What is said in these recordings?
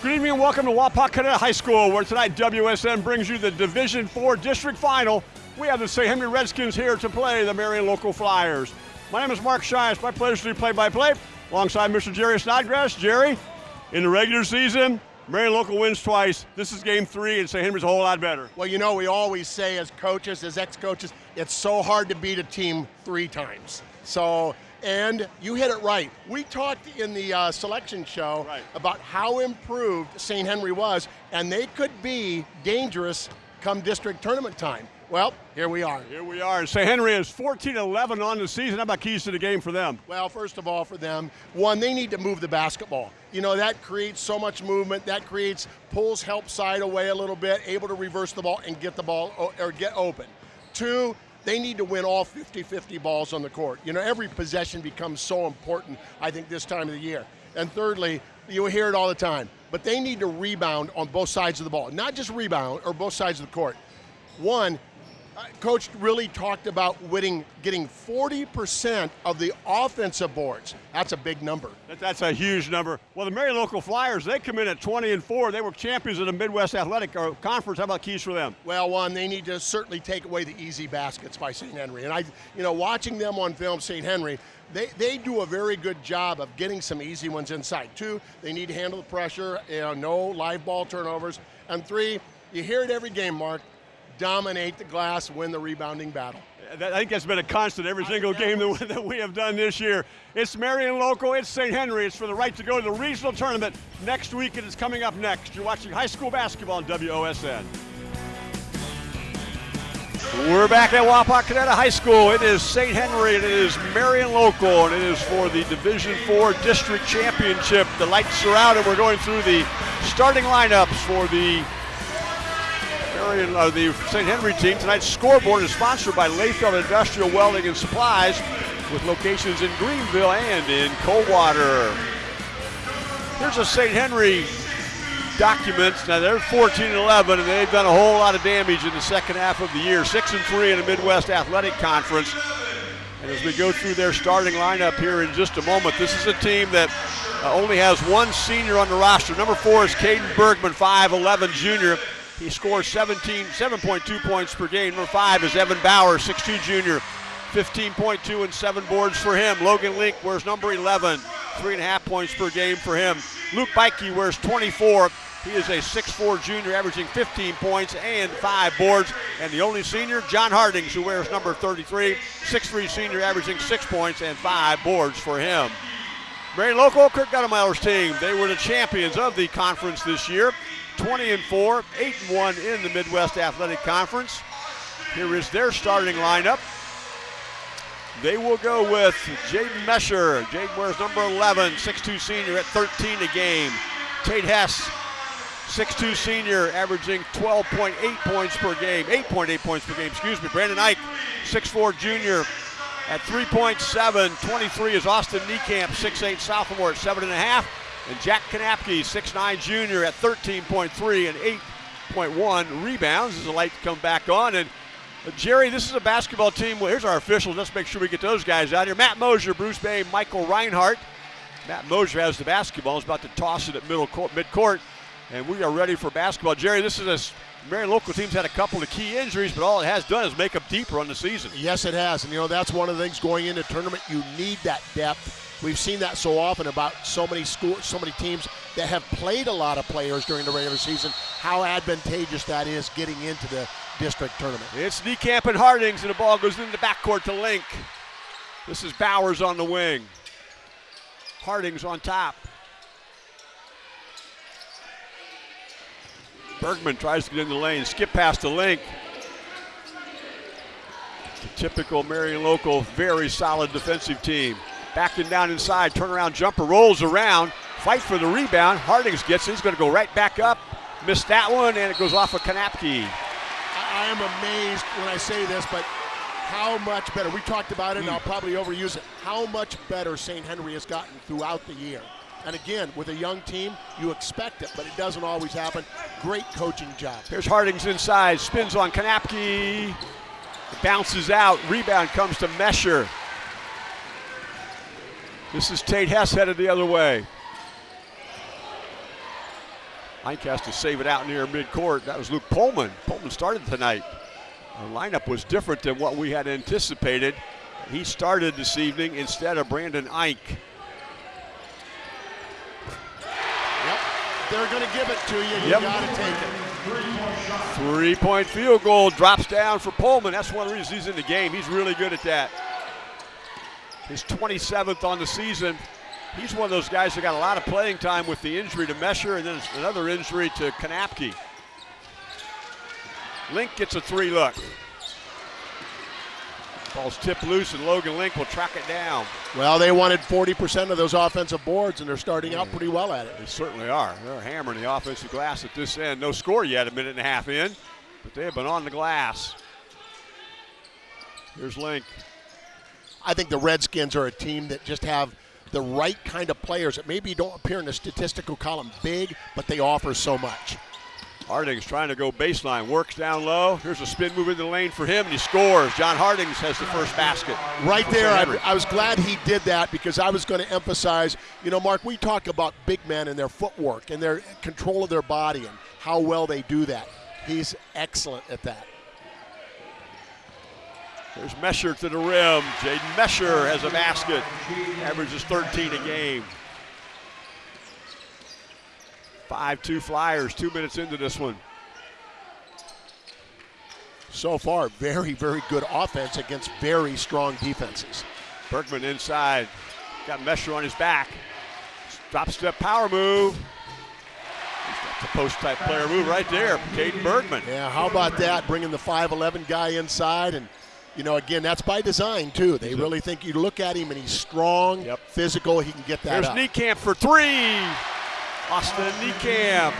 Good evening and welcome to Wapakoneta High School, where tonight WSN brings you the Division Four District Final. We have the St. Henry Redskins here to play the Marion Local Flyers. My name is Mark Shine. It's my pleasure to do play-by-play alongside Mr. Jerry Snodgrass. Jerry, in the regular season, Marion Local wins twice. This is game three, and St. Henry's a whole lot better. Well, you know, we always say as coaches, as ex-coaches, it's so hard to beat a team three times. So and you hit it right. We talked in the uh, selection show right. about how improved St. Henry was, and they could be dangerous come district tournament time. Well, here we are. Here we are. St. Henry is 14-11 on the season. How about keys to the game for them? Well, first of all, for them, one, they need to move the basketball. You know, that creates so much movement. That creates, pulls help side away a little bit, able to reverse the ball and get the ball, or get open. Two, they need to win all 50-50 balls on the court. You know, every possession becomes so important, I think, this time of the year. And thirdly, you hear it all the time, but they need to rebound on both sides of the ball. Not just rebound, or both sides of the court. One, coach really talked about winning, getting 40% of the offensive boards. That's a big number. that's a huge number. Well, the Marion Local Flyers, they come in at 20 and 4. They were champions of the Midwest Athletic uh, Conference. How about keys for them? Well, one, they need to certainly take away the easy baskets by St. Henry. And I, you know, watching them on film, St. Henry, they, they do a very good job of getting some easy ones inside. Two, they need to handle the pressure, you know, no live ball turnovers. And three, you hear it every game, Mark, dominate the glass, win the rebounding battle. I think that's been a constant every single game that we have done this year. It's Marion Local, it's St. Henry. It's for the right to go to the regional tournament next week. It is coming up next. You're watching high school basketball on WOSN. We're back at Wapakoneta High School. It is St. Henry and it is Marion Local and it is for the Division Four District Championship. The lights are out and we're going through the starting lineups for the Marion, uh, the St. Henry team. Tonight's scoreboard is sponsored by Lefeld Industrial Welding and Supplies with locations in Greenville and in Coldwater. Here's a St. Henry documents. Now they're 14 and 11, and they've done a whole lot of damage in the second half of the year. Six and three in the Midwest Athletic Conference. And as we go through their starting lineup here in just a moment, this is a team that uh, only has one senior on the roster. Number four is Caden Bergman, 5'11 junior. He scores 17, 7.2 points per game. Number five is Evan Bauer, 6'2 junior, 15.2 and seven boards for him. Logan Link wears number 11, three and a half points per game for him. Luke Bikey wears 24. He is a 6'4 junior, averaging 15 points and five boards. And the only senior, John Hardings, who wears number 33, 6'3 senior, averaging six points and five boards for him. Marion Local, Kirk Goettemoeller's team, they were the champions of the conference this year. 20 and 4, 8 and 1 in the Midwest Athletic Conference. Here is their starting lineup. They will go with Jaden Mesher. Jaden wears number 11, 6'2 senior at 13 a game. Tate Hess, 6'2 senior, averaging 12.8 points per game, 8.8 points per game, excuse me. Brandon Ike, 6'4 junior at 3.7. 23 is Austin Niekamp, 6'8 sophomore at 7.5. And Jack Kanapke, 6'9 junior at 13.3 and 8.1 rebounds as the lights come back on. And uh, Jerry, this is a basketball team. Well, here's our officials. Let's make sure we get those guys out here. Matt Mosier, Bruce Bay, Michael Reinhardt. Matt Mosier has the basketball. He's about to toss it at middle court, mid-court. And we are ready for basketball. Jerry, this is a Marion local team's had a couple of key injuries, but all it has done is make them deeper on the season. Yes, it has. And, you know, that's one of the things going into tournament. You need that depth We've seen that so often about so many schools, so many teams that have played a lot of players during the regular season. How advantageous that is getting into the district tournament. It's Niekamp and Hardings, and the ball goes into the backcourt to Link. This is Bowers on the wing. Hardings on top. Bergman tries to get in the lane, skip past the Link. The typical Marion local, very solid defensive team. Backing down inside, turnaround jumper, rolls around, fight for the rebound. Hardings gets it. He's going to go right back up. Missed that one, and it goes off of Kanapke. I am amazed when I say this, but how much better. We talked about it, and I'll probably overuse it. How much better St. Henry has gotten throughout the year. And again, with a young team, you expect it, but it doesn't always happen. Great coaching job. Here's Hardings inside, spins on Kanapke, bounces out, rebound comes to Mesher. This is Tate Hess headed the other way. Ike has to save it out near midcourt. That was Luke Pullman. Pullman started tonight. The lineup was different than what we had anticipated. He started this evening instead of Brandon Ike. Yep. They're going to give it to you. You Yep. got to take it. Three point field goal drops down for Pullman. That's one of the reasons he's in the game. He's really good at that. His 27th on the season. He's one of those guys that got a lot of playing time with the injury to Mesher and then another injury to Kanapke. Link gets a three look. Ball's tipped loose and Logan Link will track it down. Well, they wanted 40% of those offensive boards, and they're starting out mm. pretty well at it. They certainly are. They're hammering the offensive glass at this end. No score yet, a minute and a half in, but they have been on the glass. Here's Link. I think the Redskins are a team that just have the right kind of players that maybe don't appear in the statistical column big, but they offer so much. Harding's trying to go baseline, works down low. Here's a spin move into the lane for him, and he scores. John Hardings has the first basket. Right there, I, I was glad he did that because I was going to emphasize, you know, Mark, we talk about big men and their footwork and their control of their body and how well they do that. He's excellent at that. There's Mesher to the rim. Jaden Mesher has a basket. Averages 13 a game. 5-2 Flyers, two minutes into this one. So far, very, very good offense against very strong defenses. Bergman inside. Got Mesher on his back. Drop step power move. That's a post type player move right there. Caden Bergman. Yeah, how about that? Bringing the 5'11 guy inside. And, you know, again, that's by design, too. They really think you look at him and he's strong, Yep. physical, he can get that There's up. Niekamp for three. Austin Niekamp.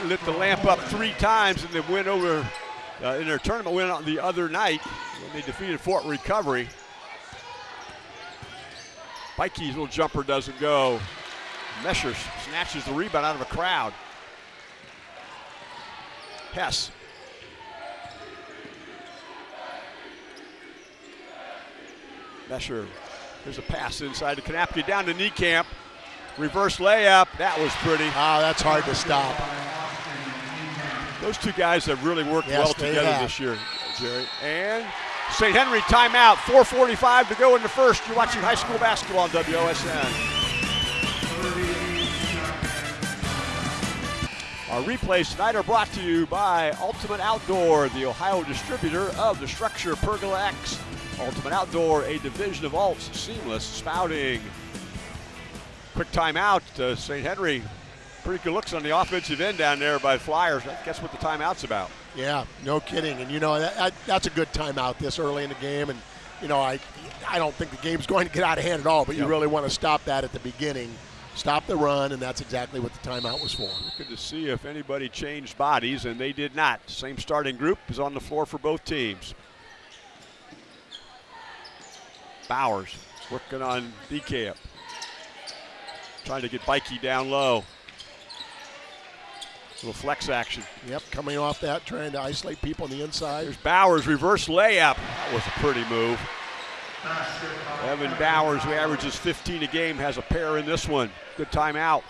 He lit the lamp up three times and then went over uh, in their tournament win on the other night when they defeated Fort Recovery. Mikey's little jumper doesn't go. Mesher snatches the rebound out of a crowd. Hess. Mesher. There's a pass inside to Kanapke down to Niekamp. Reverse layup. That was pretty. Ah, that's hard to stop. Those two guys have really worked Yes, well together have. this year, Jerry. And St. Henry timeout. 4:45 to go in the first. You're watching high school basketball on WOSN. Our replays tonight are brought to you by Ultimate Outdoor, the Ohio distributor of the StruXure Pergola X. Ultimate Outdoor, a division of Alts Seamless Spouting. Quick timeout. Uh, St. Henry, pretty good looks on the offensive end down there by Flyers. Guess what the timeout's about? Yeah, no kidding. And you know that, that, that's a good timeout this early in the game. And you know I I don't think the game's going to get out of hand at all. But you Yep. really want to stop that at the beginning, stop the run, and that's exactly what the timeout was for. Good to see if anybody changed bodies, and they did not. Same starting group is on the floor for both teams. Bowers working on Niekamp. Trying to get Bikey down low. Little flex action. Yep, coming off that, trying to isolate people on the inside. There's Bowers, reverse layup. That was a pretty move. Evan Bowers, who averages 15 a game, has a pair in this one. Good timeout.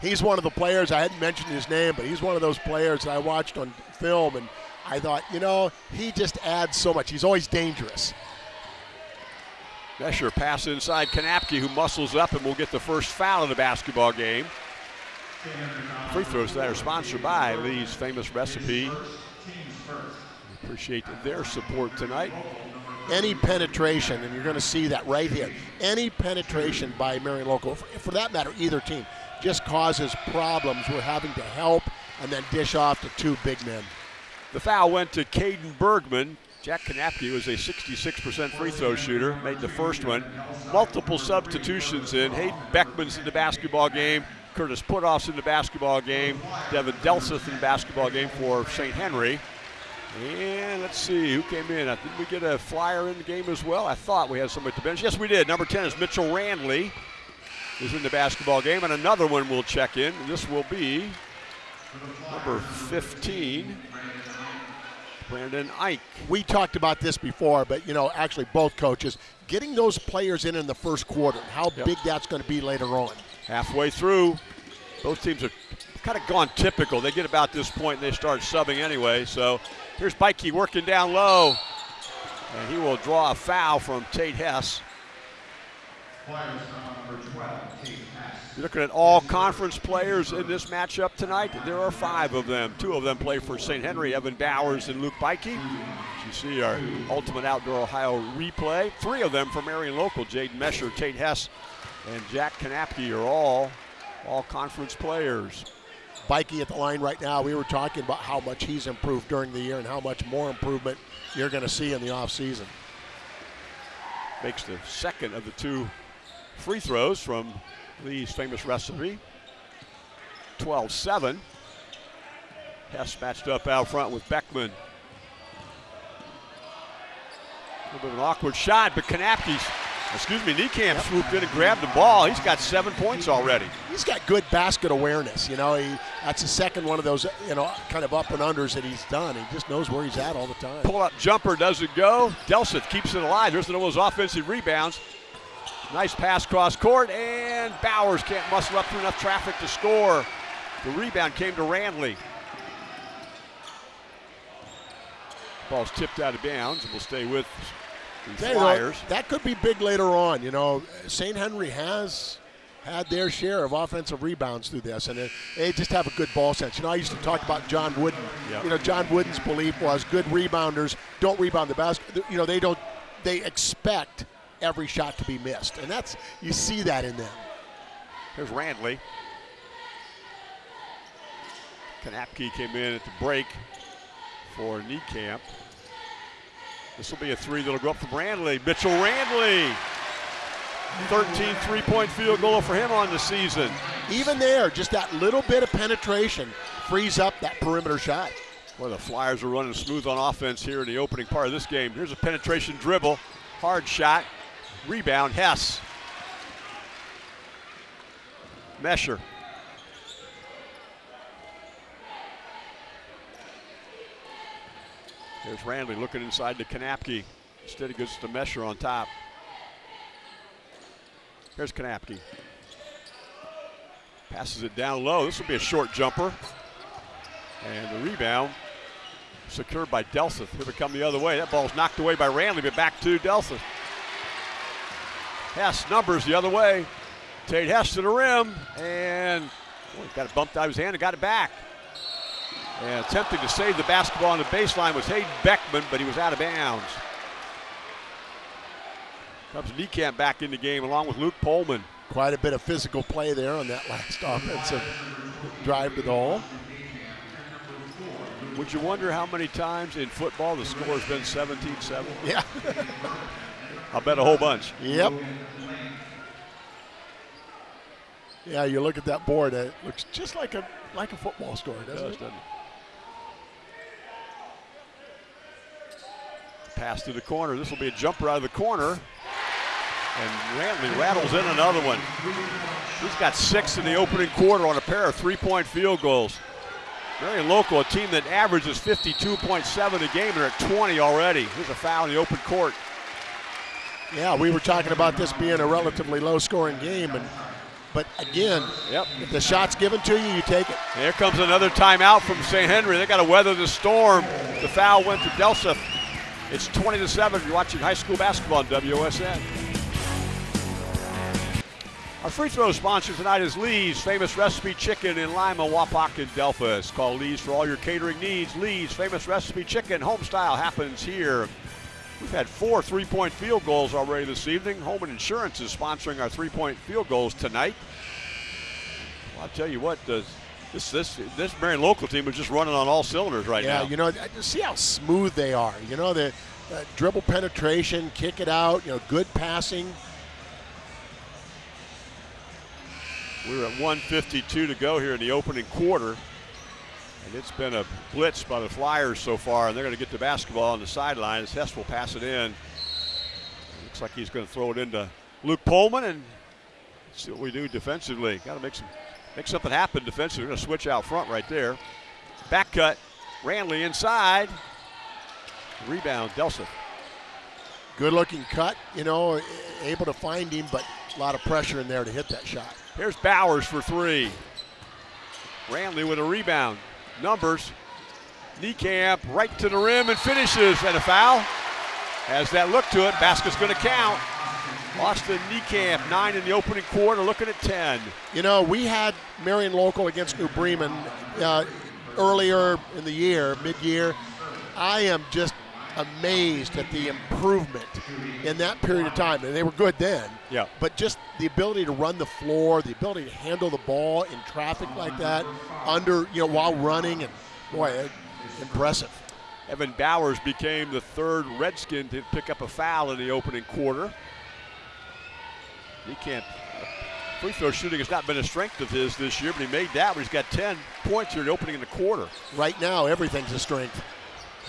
He's one of the players. I hadn't mentioned his name, but he's one of those players that I watched on film, and I thought, you know, he just adds so much. He's always dangerous. Mesher pass inside Kanapke, who muscles up and will get the first foul of the basketball game. Free throws that are sponsored by Lee's Famous Recipe. We appreciate their support tonight. any penetration, and you're going to see that right here, any penetration by Marion Local, for, for that matter, either team, just causes problems We're having to help and then dish off to two big men. The foul went to Caden Bergman. Jack Kanapke was a 66% free throw shooter, made the first one. Multiple substitutions in. Hayden Beckman's in the basketball game. Curtis Puthoff's in the basketball game. Devin Delseth in the basketball game for St. Henry. And let's see who came in. Uh, Did we get a flyer in the game as well? I thought we had somebody the bench. Yes, we did. Number 10 is Mitchell Randley, is in the basketball game, and another one will check in. And This will be number 15, Brandon Ike. We talked about this before, but you know, actually, both coaches getting those players in in the first quarter, how Yep. big that's going to be later on. Halfway through, Both teams have kind of gone typical. They get about this point and they start subbing anyway. So here's Bikey working down low. And he will draw a foul from Tate Hess. You're looking at all conference players in this matchup tonight. There are five of them. Two of them play for St. Henry, Evan Bowers and Luke Bikey. You see our Ultimate Outdoor Ohio replay. Three of them from Marion Local, Jaden Mesher, Tate Hess, and Jack Kanapke are all all conference players. Bikey at the line right now. We were talking about how much he's improved during the year and how much more improvement you're going to see in the offseason. Makes the second of the two free throws from Lee's famous recipe. 12 7. Hess matched up out front with Beckman. A little bit of an awkward shot, but Kanapke's, excuse me, Niekamp yep. swooped in and grabbed the ball. He's got seven points already. He's got good basket awareness. You know, he that's the second one of those, you know, kind of up and unders that he's done. He just knows where he's at all the time. Pull up jumper doesn't go. Delseth keeps it alive. There's one of those offensive rebounds. Nice pass cross court, and Bowers can't muscle up through enough traffic to score. The rebound came to Randley. Ball's tipped out of bounds and will stay with the Flyers. that could be big later on. You know, St. Henry has had their share of offensive rebounds through this, and they just have a good ball sense. You know, I used to talk about John Wooden. Yep. You know, John Wooden's belief was good rebounders don't rebound the basket. You know, they don't. They expect every shot to be missed. And that's, you see that in them. Here's Randley. Kanapke came in at the break for Niekamp. This will be a three that'll go up from Randley. Mitchell Randley. 13 three-point field goal for him on the season. Even there, just that little bit of penetration frees up that perimeter shot. Well, the Flyers are running smooth on offense here in the opening part of this game. Here's a penetration dribble, hard shot, Rebound, Hess. Mesher. There's Randley looking inside to Kanapke. Instead he goes to Mesher on top. Here's Kanapke. Passes it down low. This will be a short jumper. And the rebound secured by Delseth. Here we come the other way. That ball's knocked away by Randley, but back to Delseth. Hess numbers the other way. Tate Hess to the rim, and oh, got it bumped out of his hand and got it back. And attempting to save the basketball on the baseline was Hayden Beckman, but he was out of bounds. Comes Niekamp back in the game along with Luke Pullman. Quite a bit of physical play there on that last offensive drive to the hole. Would you wonder how many times in football the score has been 17-7? Yeah. I'll bet a whole bunch. Yep. Yeah, you look at that board, it looks just like a like a football score, doesn't it? Does, it? Doesn't it? Pass to the corner. This will be a jumper out of the corner. And Randley rattles in another one. He's got six in the opening quarter on a pair of three-point field goals. Very local, a team that averages 52.7 a game. They're at 20 already. Here's a foul in the open court. Yeah, we were talking about this being a relatively low-scoring game, and but again, yep. if the shot's given to you, you take it. Here comes another timeout from St. Henry. They got to weather the storm. The foul went to Delseth. It's 20 to 7. You're watching high school basketball on WSN. Our free throw sponsor tonight is Lee's Famous Recipe Chicken in Lima, Wapak, and Delphos. Call Lee's for all your catering needs. Lee's Famous Recipe Chicken, home style, happens here. We've had four three-point field goals already this evening. Holman Insurance is sponsoring our three-point field goals tonight. Well, I'll tell you what, this this this Marion local team is just running on all cylinders right yeah, now. Yeah, you know, see how smooth they are. You know, the uh, dribble penetration, kick it out. You know, good passing. We're at 152 to go here in the opening quarter. And it's been a blitz by the Flyers so far, and they're going to get the basketball on the sideline as Hess will pass it in. Looks like he's going to throw it into Luke Pullman and see what we do defensively. Got to make some make something happen defensively. We're going to switch out front right there. Back cut. Randley inside. Rebound, Delseth. Good looking cut, you know, able to find him, but a lot of pressure in there to hit that shot. Here's Bowers for three. Ranley with a rebound. Numbers. Niekamp right to the rim and finishes. And a foul. Has that look to it. Basket's going to count. Austin Niekamp, nine in the opening quarter, looking at 10. You know, we had Marion Local against New Bremen uh, earlier in the year, mid-year. I am just amazed at the improvement in that period of time. And they were good then. Yeah. But just the ability to run the floor, the ability to handle the ball in traffic like that, under, you know, while running, and boy, uh, impressive. Evan Bowers became the third Redskin to pick up a foul in the opening quarter. He can't. Free throw shooting has not been a strength of his this year, but he made that. But he's got 10 points here in the opening in the quarter. Right now, everything's a strength.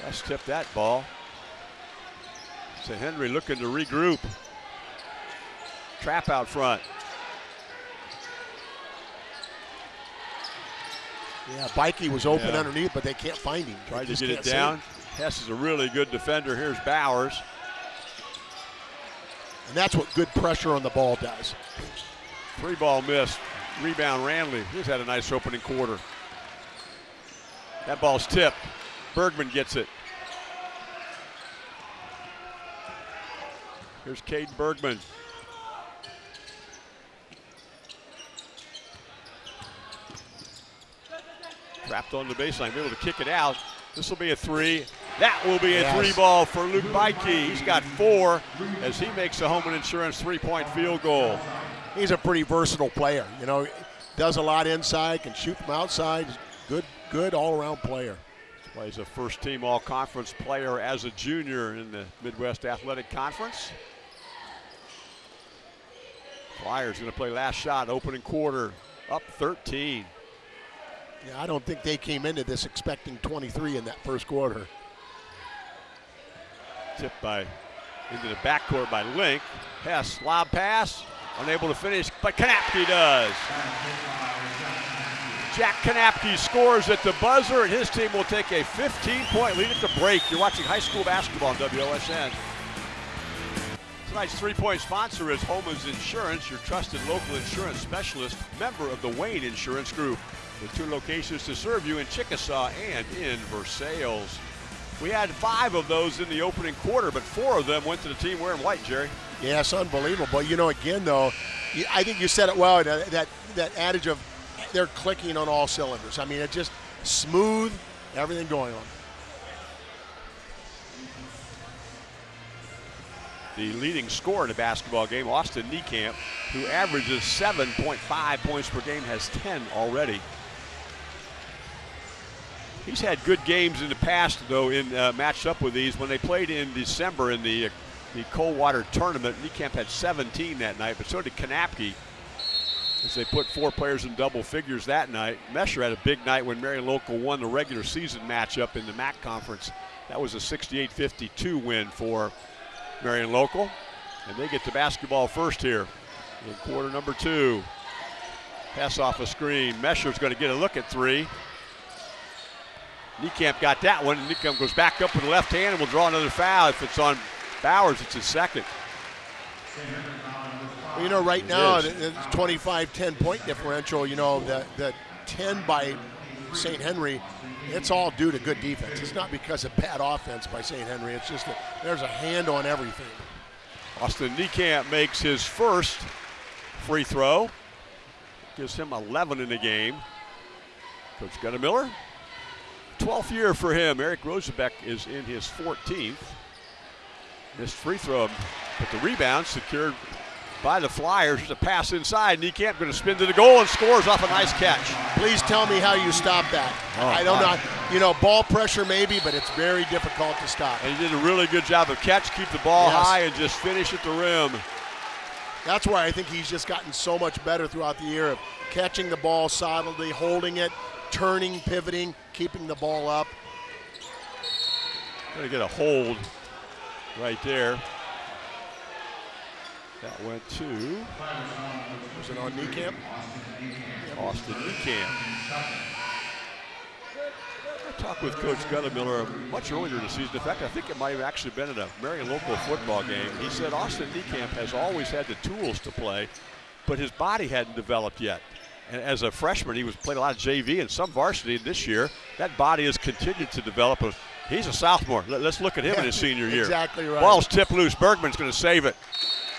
Let's tip that ball. St. Henry looking to regroup. Trap out front. Yeah, Bikey was open Yeah. underneath, but they can't find him. Tried to get it down. Hess is a really good defender. Here's Bowers. And that's what good pressure on the ball does. Three ball missed. Rebound Ranley. He's had a nice opening quarter. That ball's tipped. Bergman gets it. Here's Caden Bergman. Trapped on the baseline, be able to kick it out. This will be a three. That will be a Yes. three ball for Luke Bikey. He's got four as he makes a home and insurance three point field goal. He's a pretty versatile player. You know, does a lot inside, can shoot from outside. Good, good all-around player. Plays a first team all conference player as a junior in the Midwest Athletic Conference. Flyers going to play last shot, opening quarter, up 13. Yeah, I don't think they came into this expecting 23 in that first quarter. Tipped by into the backcourt by Link. Hess, lob pass, unable to finish, but Kanapke does. Jack Kanapke scores at the buzzer, and his team will take a 15-point lead at the break. You're watching high school basketball on WOSN. Tonight's three-point sponsor is Homa's Insurance, your trusted local insurance specialist, member of the Wayne Insurance Group, with two locations to serve you in Chickasaw and in Versailles. We had five of those in the opening quarter, but four of them went to the team wearing white, Jerry. Yes, unbelievable. But you know, again though, I think you said it well. That, that adage of they're clicking on all cylinders. I mean, it just smooth, everything going on. The leading scorer in a basketball game, Austin Niekamp, who averages 7.5 points per game, has 10 already. He's had good games in the past, though, in uh, matched up with these. When they played in December in the uh, the Coldwater tournament, Niekamp had 17 that night, but so did Kanapke. As they put four players in double figures that night. Mesher had a big night when Marion Local won the regular season matchup in the MAC conference. That was a 68-52 win for Marion Local. And they get to basketball first here in quarter number two. Pass off a screen. Mesher's going to get a look at three. Niekamp got that one. and Niekamp goes back up with the left hand and will draw another foul. If it's on Bowers, it's his second. Well, you know, right now, the, the 25-10 point differential, you know, the, the 10 by St. Henry, it's all due to good defense. It's not because of bad offense by St. Henry. It's just that there's a hand on everything. Austin Niekamp makes his first free throw. Gives him 11 in the game. Coach Goettemoeller, 12th year for him. Eric Rosenbeck is in his 14th. Missed free throw, but the rebound secured by the Flyers. There's a pass inside. Niekamp going to spin to the goal and scores off a nice catch. Please tell me how you stop that. Oh, I don't know. You know, ball pressure maybe, but it's very difficult to stop. And he did a really good job of catch, keep the ball Yes. high, and just finish at the rim. That's why I think he's just gotten so much better throughout the year of catching the ball solidly, holding it, turning, pivoting, keeping the ball up. Gonna get a hold right there. That went to Was it on Niekamp? Austin Niekamp. I talked with Coach Gunnar much earlier this season. In fact, I think it might have actually been at a Marion local football game. He said Austin Niekamp has always had the tools to play, but his body hadn't developed yet. And as a freshman, he was played a lot of JV and some varsity this year. That body has continued to develop. He's a sophomore. Let's look at him yeah, in his senior year. Exactly right. Ball's tipped loose. Bergman's going to save it.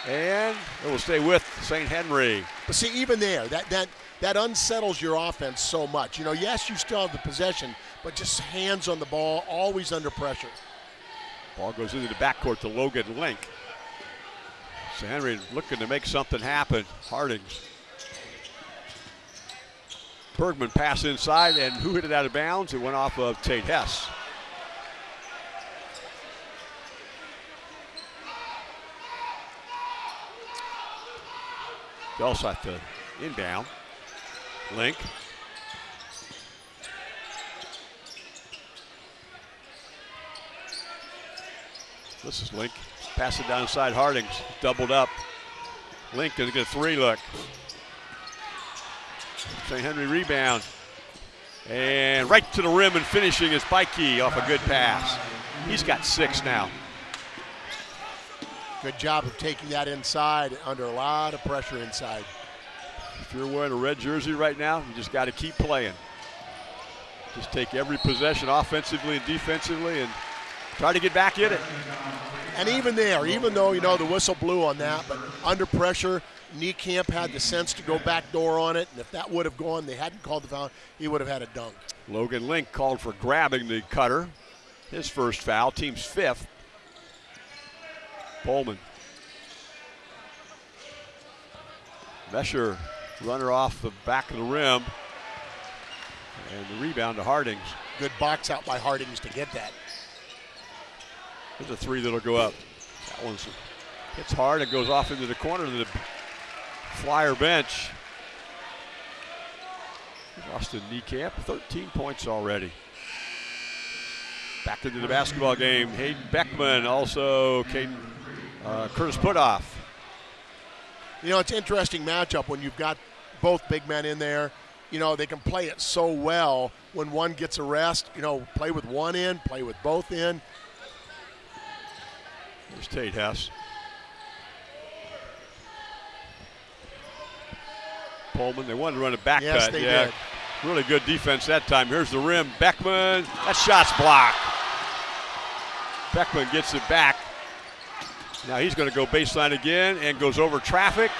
And it will stay with St. Henry. But see, even there, that, that, that unsettles your offense so much. You know, yes, you still have the possession, but just hands on the ball, always under pressure. Ball goes into the backcourt to Logan Link. St. Henry looking to make something happen. Hardings. Bergman pass inside, and who hit it out of bounds? It went off of Tate Hess. Delseth to inbound. Link. This is Link. Pass it down inside Hardings. Doubled up. Link get a three look. St. Henry rebound. And right to the rim and finishing is Bikey off a good pass. He's got six now. Good job of taking that inside under a lot of pressure inside. If you're wearing a red jersey right now, you just got to keep playing. Just take every possession offensively and defensively and try to get back in it. And even there, even though, you know, the whistle blew on that, but under pressure, Niekamp had the sense to go back door on it, and if that would have gone, they hadn't called the foul, he would have had a dunk. Logan Link called for grabbing the cutter. His first foul, team's fifth. Pullman. Mesher, runner off the back of the rim. And the rebound to Hardings. Good box out by Hardings to get that. There's a three that'll go up. That one's hits hard and goes off into the corner of the flyer bench. Austin Niekamp, 13 points already. Back into the basketball game. Hayden Beckman, also Caden, uh, Curtis Puthoff. You know, it's an interesting matchup when you've got both big men in there. You know, they can play it so well when one gets a rest. You know, play with one in, play with both in. There's Tate Hess. Pullman, they wanted to run a back yes, cut. They yeah, did. really good defense that time. Here's the rim. Beckman, that shot's blocked. Beckman gets it back. Now he's going to go baseline again and goes over traffic.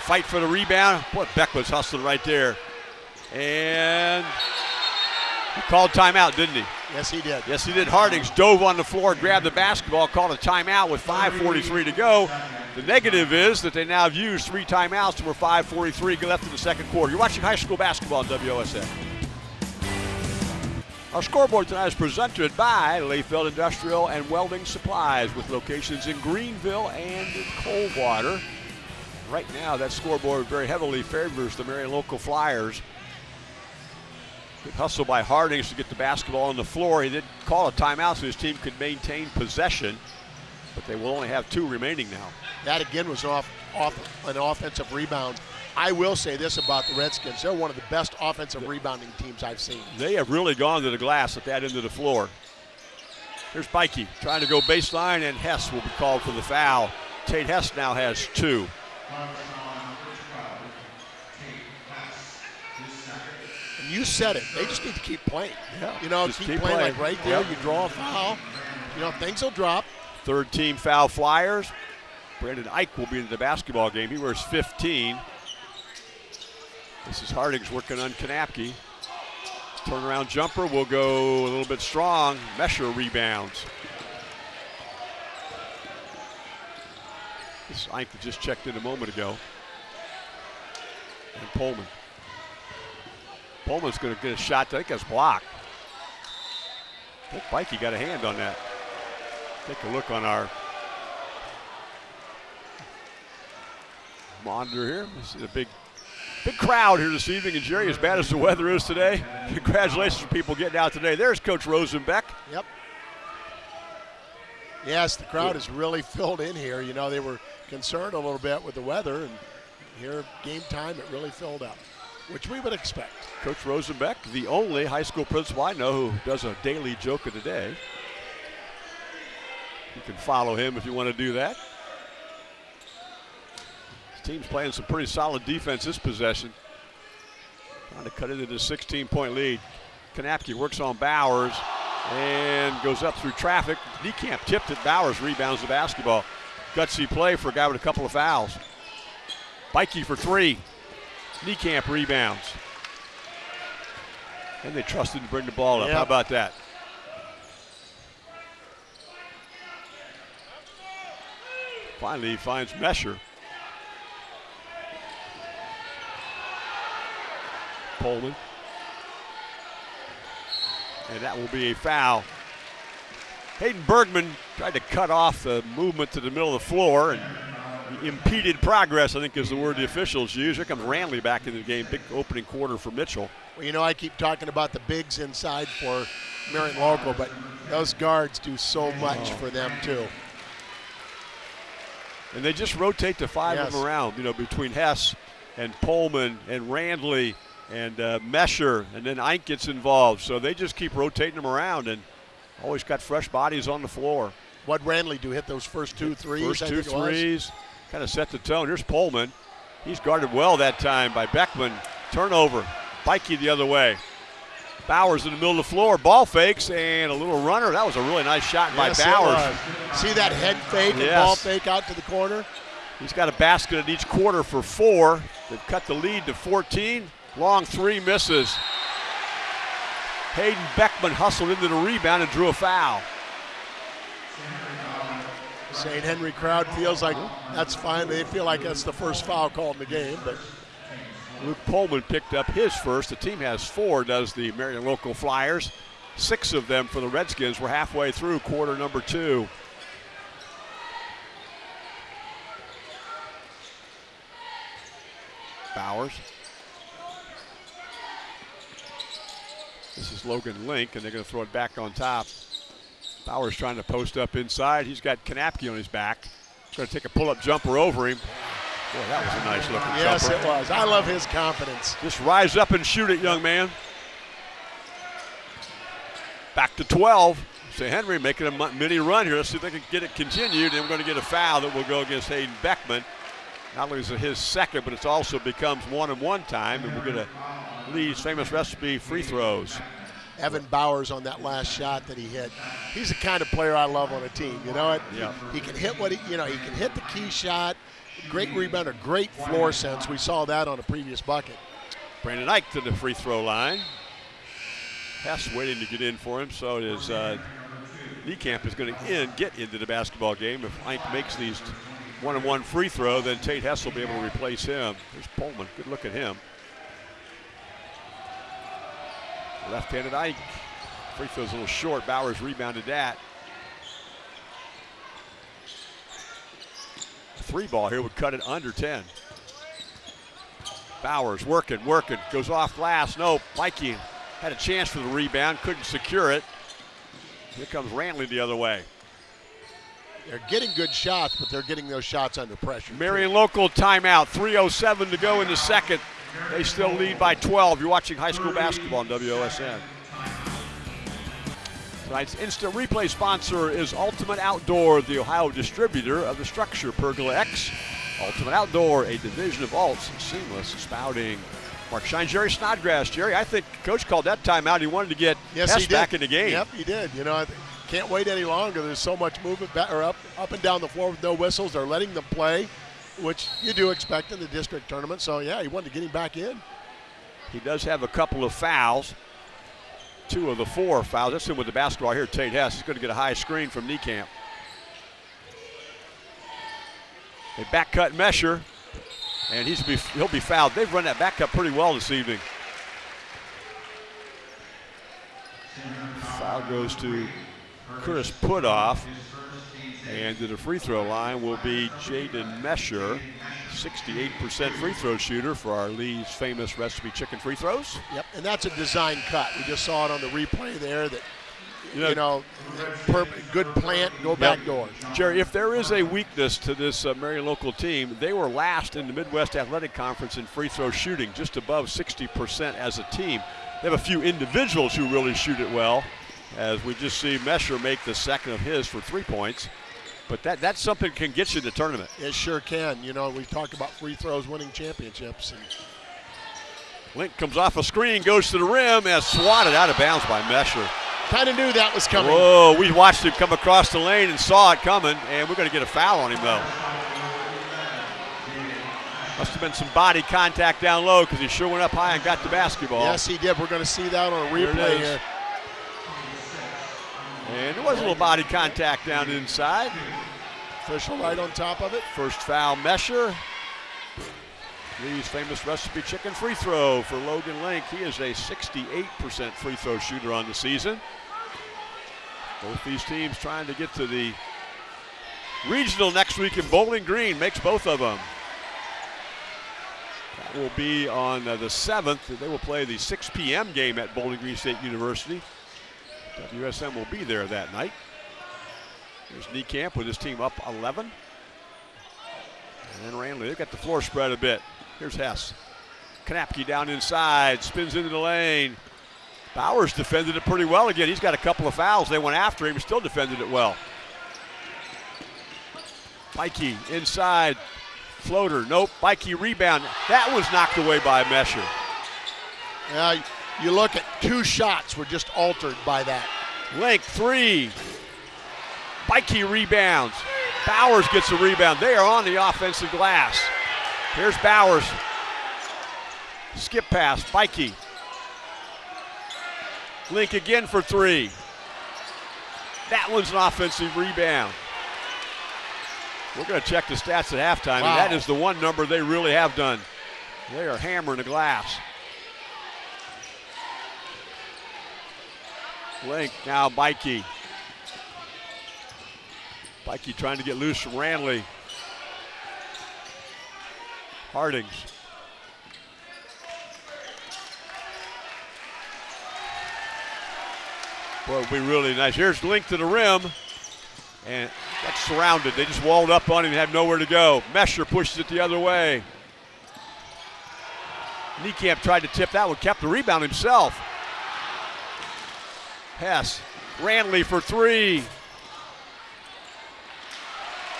Fight for the rebound. What Beck was hustling right there. And he called timeout, didn't he? Yes, he did. Yes, he did. Hardings dove on the floor, grabbed the basketball, called a timeout with 5.43 to go. The negative is that they now have used three timeouts and we're 5.43 left in the second quarter. You're watching high school basketball on WOSN. Our scoreboard tonight is presented by Lefeld Industrial and Welding Supplies with locations in Greenville and in Coldwater. Right now, that scoreboard very heavily favors the Marion local Flyers. Good hustle by Hardings to get the basketball on the floor. He did call a timeout so his team could maintain possession, but they will only have two remaining now. That again was off, off an offensive rebound. I will say this about the Redskins. They're one of the best offensive rebounding teams I've seen. They have really gone to the glass at that end of the floor. Here's Bikey trying to go baseline, and Hess will be called for the foul. Tate Hess now has two. And you said it. They just need to keep playing. Yeah, you know, keep, keep playing, playing. like right there. Yep. You draw a foul. You know, things will drop. Third team foul Flyers. Brandon Ike will be in the basketball game. He wears 15. This is Hardings working on Kanapke. Turnaround jumper will go a little bit strong. Mesher rebounds. This Ike just checked in a moment ago. And Pullman. Pullman's going to get a shot. I think that's blocked. I think Mikey got a hand on that. Take a look on our monitor here. This is a big, big crowd here this evening. And Jerry, as bad as the weather is today, congratulations for people getting out today. There's Coach Rosenbeck. Yep. Yes, the crowd is really filled in here. You know, they were concerned a little bit with the weather, and here, game time, it really filled up, which we would expect. Coach Rosenbeck, the only high school principal I know who does a daily joke of the day. You can follow him if you want to do that. Team's playing some pretty solid defense this possession. Trying to cut into the 16 point lead. Kanapke works on Bowers and goes up through traffic. Niekamp tipped it. Bowers rebounds the basketball. Gutsy play for a guy with a couple of fouls. Bikey for three. Niekamp rebounds. And they trusted to bring the ball up. Yep. How about that? Finally, he finds Mesher. Pullman. And that will be a foul. Hayden Bergman tried to cut off the movement to the middle of the floor and impeded progress, I think is the word the officials use. Here comes Ranley back into the game. Big opening quarter for Mitchell. Well, you know, I keep talking about the bigs inside for Marion Local, but those guards do so much oh. for them too. And they just rotate the five of them around, you know, between Hess and Pullman and Randley and uh, Mesher, and then Ike gets involved. So they just keep rotating them around and always got fresh bodies on the floor. What Randley do hit those first two threes? First two think it was? threes kind of set the tone. Here's Pullman. He's guarded well that time by Beckman. Turnover. Bikey the other way. Bowers in the middle of the floor. Ball fakes and a little runner. That was a really nice shot Yes, by Bowers. See that head fake and ball fake out to the corner? He's got a basket at each quarter for four. They've cut the lead to 14. Long three misses. Hayden Beckman hustled into the rebound and drew a foul. St. Henry crowd feels like that's fine. They feel like that's the first foul called in the game, but Luke Pullman picked up his first. The team has four, does the Marion Local Flyers. Six of them for the Redskins. We're halfway through quarter number two. Bowers. This is Logan Link, and they're going to throw it back on top. Bowers trying to post up inside. He's got Kanapke on his back. Going to take a pull-up jumper over him. Boy, that was a nice looking yes, jumper. it was. I love his confidence. Just rise up and shoot it, young man. Back to 12. St. Henry making a mini run here. Let's see if they can get it continued. And we're going to get a foul that will go against Hayden Beckman. Not only is it his second, but it also becomes one and one time. And we're going to Lee's famous recipe free throws. Evan Bowers on that last shot that he hit. He's the kind of player I love on a team. You know, it, Yeah. he can hit what he, you know, he can hit the key shot. Great rebounder, great floor sense. We saw that on a previous bucket. Brandon Ike to the free throw line. Hess waiting to get in for him, so it is uh, Niekamp is going to in, get into the basketball game. If Ike makes these one and one free throw, then Tate Hess will be able to replace him. There's Pullman. Good look at him. Left-handed Ike. Free throw's a little short. Bowers rebounded that. Three ball here would cut it under 10. Bowers working, working, goes off glass. No, Mikey had a chance for the rebound, couldn't secure it. Here comes Ranley the other way. They're getting good shots, but they're getting those shots under pressure. Marion Local timeout, 3.07 to go in the second. They still lead by 12. You're watching high school basketball on WOSN. Tonight's instant replay sponsor is Ultimate Outdoor, the Ohio distributor of the StruXure Pergola X. Ultimate Outdoor, a division of Alts, seamless spouting. Mark Shine, Jerry Snodgrass. Jerry, I think Coach called that timeout. He wanted to get Yes, Hess back in the game. Yep, he did. You know, I can't wait any longer. There's so much movement back, or up, up and down the floor with no whistles. They're letting them play, which you do expect in the district tournament. So yeah, he wanted to get him back in. He does have a couple of fouls. Two of the four fouls. That's him with the basketball here. Tate Hess is going to get a high screen from Niekamp. A back cut Mesher, and he's be, he'll be fouled. They've run that back cut pretty well this evening. Foul goes to Curtis Puthoff. And to the free throw line will be Jaden Mesher, 68% free throw shooter for our Lee's famous recipe chicken free throws. Yep, and that's a design cut. We just saw it on the replay there. That You know- you know, per, good plant, go back doors. Jerry, if there is a weakness to this uh, Marion local team, they were last in the Midwest Athletic Conference in free throw shooting, just above 60% as a team. They have a few individuals who really shoot it well, as we just see Mesher make the second of his for three points. But that that's something can get you the tournament. It sure can. You know, we talked about free throws winning championships. And Link comes off a screen, goes to the rim, and swatted out of bounds by Mesher. kind of knew that was coming. Whoa, we watched him come across the lane and saw it coming, and we're going to get a foul on him, though. Must have been some body contact down low because he sure went up high and got the basketball. Yes, he did. We're going to see that on a replay here. And there was a little body contact down inside. Official right on top of it. First foul, Mesher. Lee's famous recipe chicken free throw for Logan Link. He is a 68% free throw shooter on the season. Both these teams trying to get to the regional next week in Bowling Green. Makes both of them. That will be on uh, the 7th. They will play the 6 p.m. game at Bowling Green State University. WSM will be there that night. There's Niekamp with his team up 11. And then Ranley, they've got the floor spread a bit. Here's Hess. Knapke down inside, spins into the lane. Bowers defended it pretty well again. He's got a couple of fouls. They went after him, still defended it well. Bikey inside, floater, nope. Bikey rebound. That was knocked away by Mesher. Yeah, you look at two shots were just altered by that. Link three. Bikey rebounds. Bowers gets a rebound. They are on the offensive glass. Here's Bowers. Skip pass. Bikey. Link again for three. That one's an offensive rebound. We're going to check the stats at halftime, Wow. and that is the one number they really have done. They are hammering the glass. Link now Bikey. Bikey trying to get loose from Ranley. Hardings. Boy, it would be really nice. Here's Link to the rim. And that's surrounded. They just walled up on him and had nowhere to go. Mesher pushes it the other way. Niekamp tried to tip that one, kept the rebound himself. Hess. Ranley for three.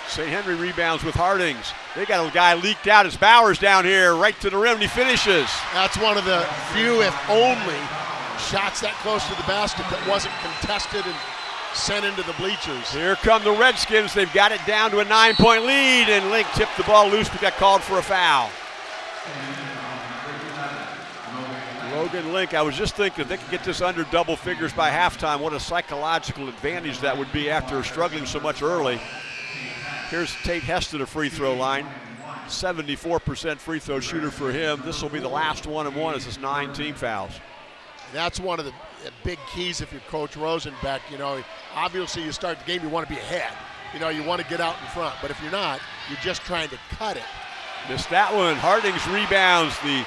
St. Henry rebounds with Hardings. They got a guy leaked out as Bowers down here, right to the rim, and he finishes. That's one of the few, if only, shots that close to the basket that wasn't contested and sent into the bleachers. Here come the Redskins. They've got it down to a nine point lead, and Link tipped the ball loose but got called for a foul. Logan Link, I was just thinking if they could get this under double figures by halftime, what a psychological advantage that would be after struggling so much early. Here's Tate Hess to the free throw line. 74% free throw shooter for him. This will be the last one and one as it's nine team fouls. That's one of the big keys if you're Coach Rosenbeck. You know, obviously you start the game, you want to be ahead. You know, you want to get out in front. But if you're not, you're just trying to cut it. Missed that one. Hardings rebounds the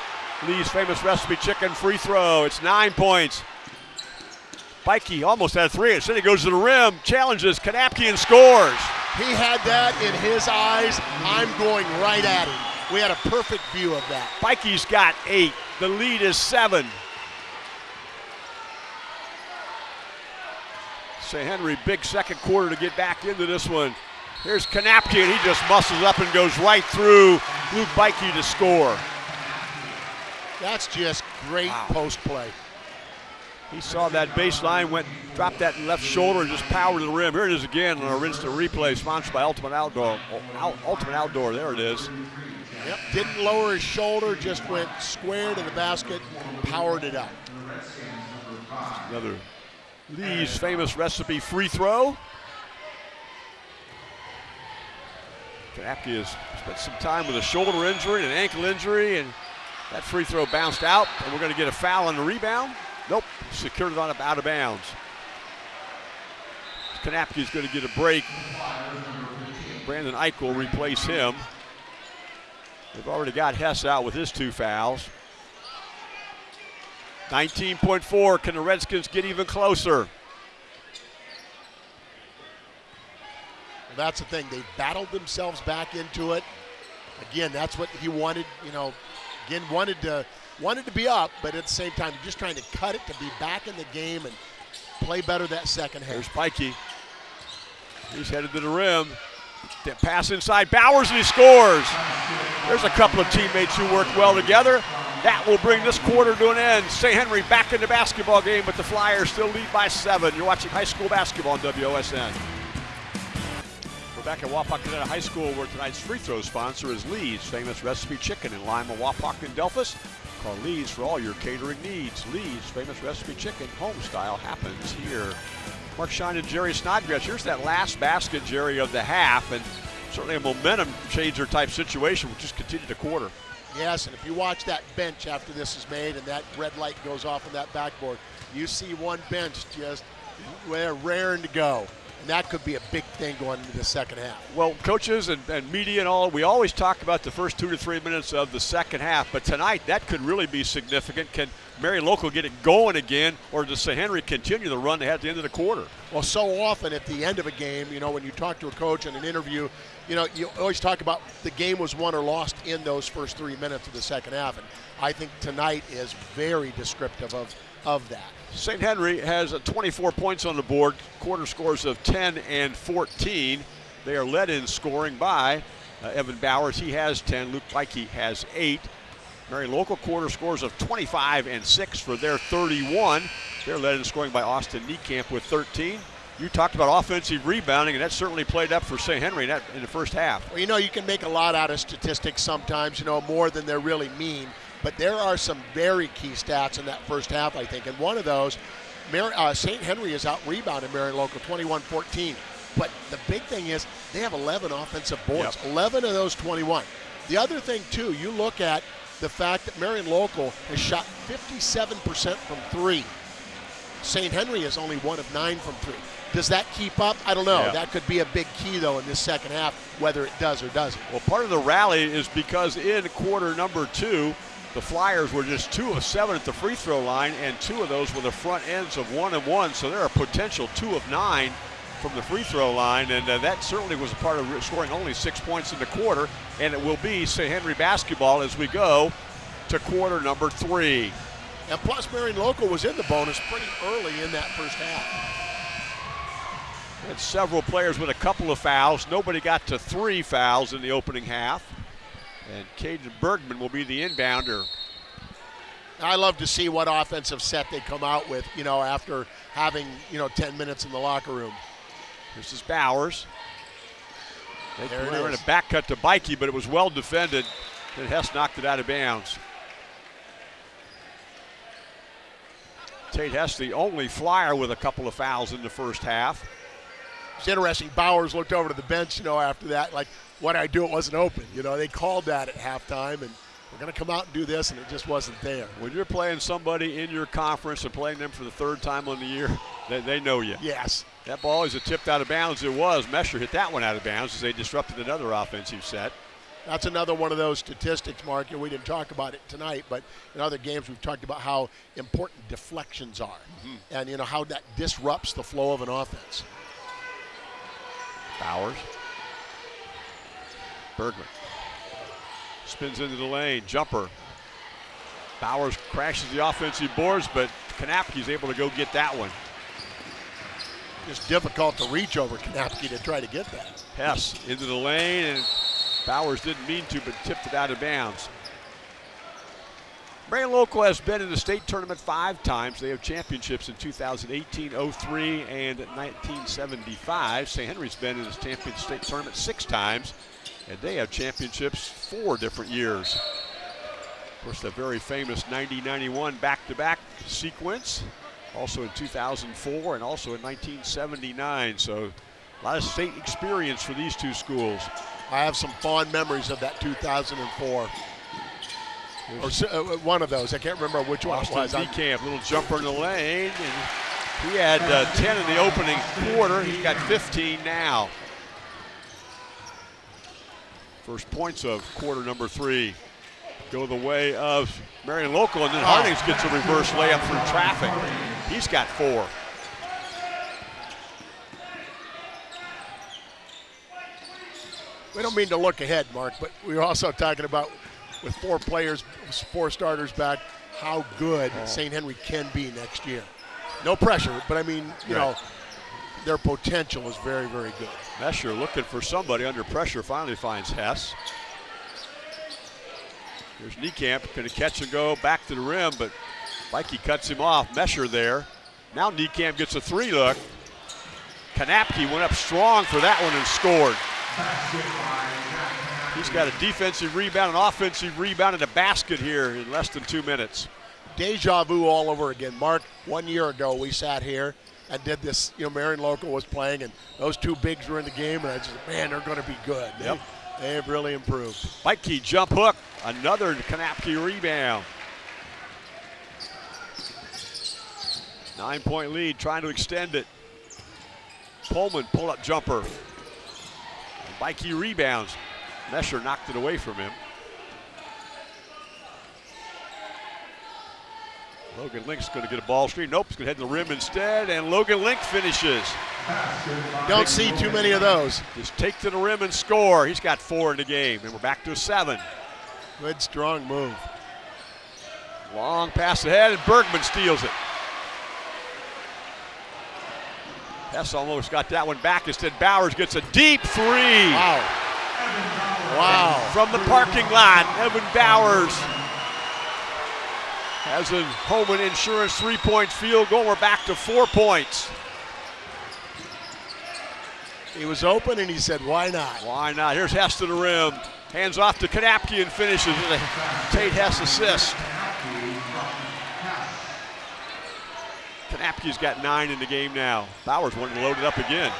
Lee's famous recipe chicken free throw. It's nine points. Bikey almost had three. Instead, he goes to the rim, challenges Kanapke and scores. He had that in his eyes. I'm going right at him. We had a perfect view of that. Bikey's got eight. The lead is seven. St. Henry, big second quarter to get back into this one. Here's Kanapke, and he just muscles up and goes right through Luke Bikey to score. That's just great Wow. post play. He saw that baseline, went, dropped that left shoulder, and just powered to the rim. Here it is again on our instant replay, sponsored by Ultimate Outdoor. Ultimate Outdoor, there it is. Yep. Didn't lower his shoulder, just went square to the basket, powered it up. Another Lee's famous recipe free throw. Kanapke has spent some time with a shoulder injury and an ankle injury, and that free throw bounced out, and we're going to get a foul on the rebound. Nope, secured it on up out of bounds. Kanapke is going to get a break. Brandon Ike will replace him. They've already got Hess out with his two fouls. 19.4. Can the Redskins get even closer? That's the thing. They battled themselves back into it. Again, that's what he wanted. You know, again wanted to wanted to be up, but at the same time, just trying to cut it to be back in the game and play better that second half. There's Bikey. He's headed to the rim. Then pass inside Bowers and he scores. There's a couple of teammates who work well together. That will bring this quarter to an end. St. Henry back in the basketball game, but the Flyers still lead by seven. You're watching high school basketball on WOSN. Back at Wapakoneta High School where tonight's free throw sponsor is Lee's Famous Recipe Chicken in Lima, Wapak, and Delphos. Call Lee's for all your catering needs. Lee's Famous Recipe Chicken, home style happens here. Mark Shine and Jerry Snodgrass. Here's that last basket, Jerry, of the half, and certainly a momentum changer type situation. We'll just continue the quarter. Yes, and if you watch that bench after this is made and that red light goes off on that backboard, you see one bench just raring to go. And that could be a big thing going into the second half. Well, coaches and, and media and all, we always talk about the first two to three minutes of the second half, but tonight that could really be significant. Can Marion Local get it going again, or does St. Henry continue the run they had at the end of the quarter? Well, so often at the end of a game, you know, when you talk to a coach in an interview, you know, you always talk about the game was won or lost in those first three minutes of the second half. And I think tonight is very descriptive of, of that. St. Henry has 24 points on the board, quarter scores of 10 and 14. They are led in scoring by uh, Evan Bowers. He has 10. Luke Bikey has 8. Marion Local quarter scores of 25 and 6 for their 31. They're led in scoring by Austin Niekamp with 13. You talked about offensive rebounding, and that certainly played up for St. Henry in, that, in the first half. Well, you know, you can make a lot out of statistics sometimes, you know, more than they really mean. But there are some very key stats in that first half, I think. And one of those, uh, St. Henry is out rebounded Marion Local 21 14. But the big thing is they have 11 offensive boards, yep. 11 of those 21. The other thing, too, you look at the fact that Marion Local has shot 57% from three. St. Henry is only one of nine from three. Does that keep up? I don't know. Yeah. That could be a big key, though, in this second half, whether it does or doesn't. Well, part of the rally is because in quarter number two, the Flyers were just two of seven at the free throw line, and two of those were the front ends of one and one. So they're a potential two of nine from the free throw line, and uh, that certainly was a part of scoring only six points in the quarter. And it will be St. Henry basketball as we go to quarter number three. And plus, Marion Local was in the bonus pretty early in that first half. And several players with a couple of fouls. Nobody got to three fouls in the opening half. And Caden Bergman will be the inbounder. I love to see what offensive set they come out with, you know, after having, you know, 10 minutes in the locker room. This is Bowers. They there were in a back cut to Bikey, but it was well defended. And Hess knocked it out of bounds. Tate Hess, the only flyer with a couple of fouls in the first half. It's interesting. Bowers looked over to the bench, you know, after that, like, what I do? It wasn't open. You know, they called that at halftime, and we're going to come out and do this, and it just wasn't there. When you're playing somebody in your conference and playing them for the third time on the year, they, they know you. Yes. That ball is a tipped out of bounds. It was. Mesher hit that one out of bounds as they disrupted another offensive set. That's another one of those statistics, Mark, and we didn't talk about it tonight, but in other games we've talked about how important deflections are mm-hmm. and, you know, how that disrupts the flow of an offense. Bowers. Bergman. Spins into the lane. Jumper. Bowers crashes the offensive boards, but Kanapke's able to go get that one. Just difficult to reach over Kanapke to try to get that. Hess into the lane, and Bowers didn't mean to, but tipped it out of bounds. Marion Local has been in the state tournament five times. They have championships in 2018, 03, and 1975. St. Henry's been in the champion state tournament six times, and they have championships four different years. Of course, the very famous 90-91 back-to-back sequence, also in 2004 and also in 1979. So a lot of state experience for these two schools. I have some fond memories of that 2004 or uh, one of those. I can't remember which one Austin it was. Camp, little jumper in the lane, and he had uh, 10 in the opening quarter. He's got 15 now. First points of quarter number three go the way of Marion Local, and then Hardings gets a reverse layup through traffic. He's got four. We don't mean to look ahead, Mark, but we are also talking about with four players, four starters back, how good oh. St. Henry can be next year. No pressure, but I mean, you right. know, their potential is very, very good. Mesher looking for somebody under pressure, finally finds Hess. Here's Niekamp, to catch and go back to the rim, but Bikey cuts him off. Mesher there. Now Niekamp gets a three look. Kanapke went up strong for that one and scored. He's got a defensive rebound, an offensive rebound, and a basket here in less than two minutes. Deja vu all over again. Mark, one year ago we sat here and did this, you know, Marion Local was playing and those two bigs were in the game and I just, man, they're going to be good. Yep. They, they have really improved. Bikey jump hook, another Kanapke rebound. Nine point lead, trying to extend it. Pullman pull up jumper. Bikey rebounds. Mesher knocked it away from him. Logan Link's going to get a ball screen. Nope, he's going to head to the rim instead, and Logan Link finishes. Don't see too many of those. Just take to the rim and score. He's got four in the game, and we're back to a seven. Good, strong move. Long pass ahead, and Bergman steals it. Hess almost got that one back. Instead, Bowers gets a deep three. Wow. Wow. From the parking lot, Evan Bowers has a Homan Insurance three-point field goal. We're back to four points. He was open and he said, why not? Why not? Here's Hess to the rim. Hands off to Kanapke and finishes with a Tate Hess assist. Kanapke's got nine in the game now. Bowers wanting to load it up again.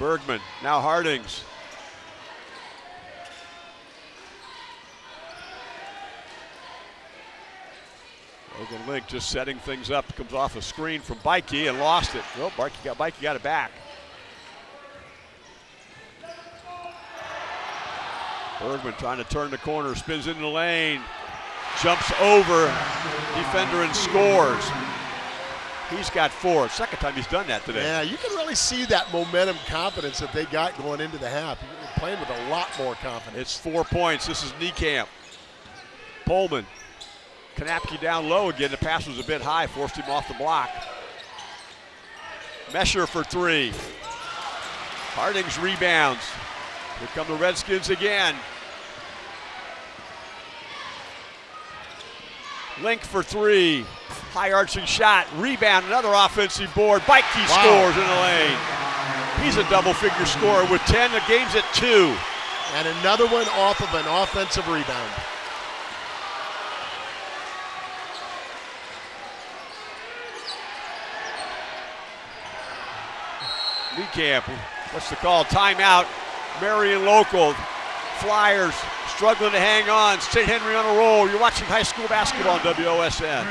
Bergman, now Hardings. Logan Link just setting things up. Comes off a screen from Bikey and lost it. Well, Bikey got, Bikey got it back. Bergman trying to turn the corner, spins into the lane, jumps over defender and scores. He's got four. Second time he's done that today. Yeah, you can really see that momentum confidence that they got going into the half. Playing with a lot more confidence. It's four points. This is Niekamp. Pullman. Kanapke down low again. The pass was a bit high, forced him off the block. Mesher for three. Hardings rebounds. Here come the Redskins again. Link for three. High arching shot. Rebound. Another offensive board. Bikey Wow. scores in the lane. He's a double figure scorer with 10. The game's at two. And another one off of an offensive rebound. Niekamp, what's the call? Timeout. Marion Local. Flyers struggling to hang on. St. Henry on a roll. You're watching high school basketball on WOSN.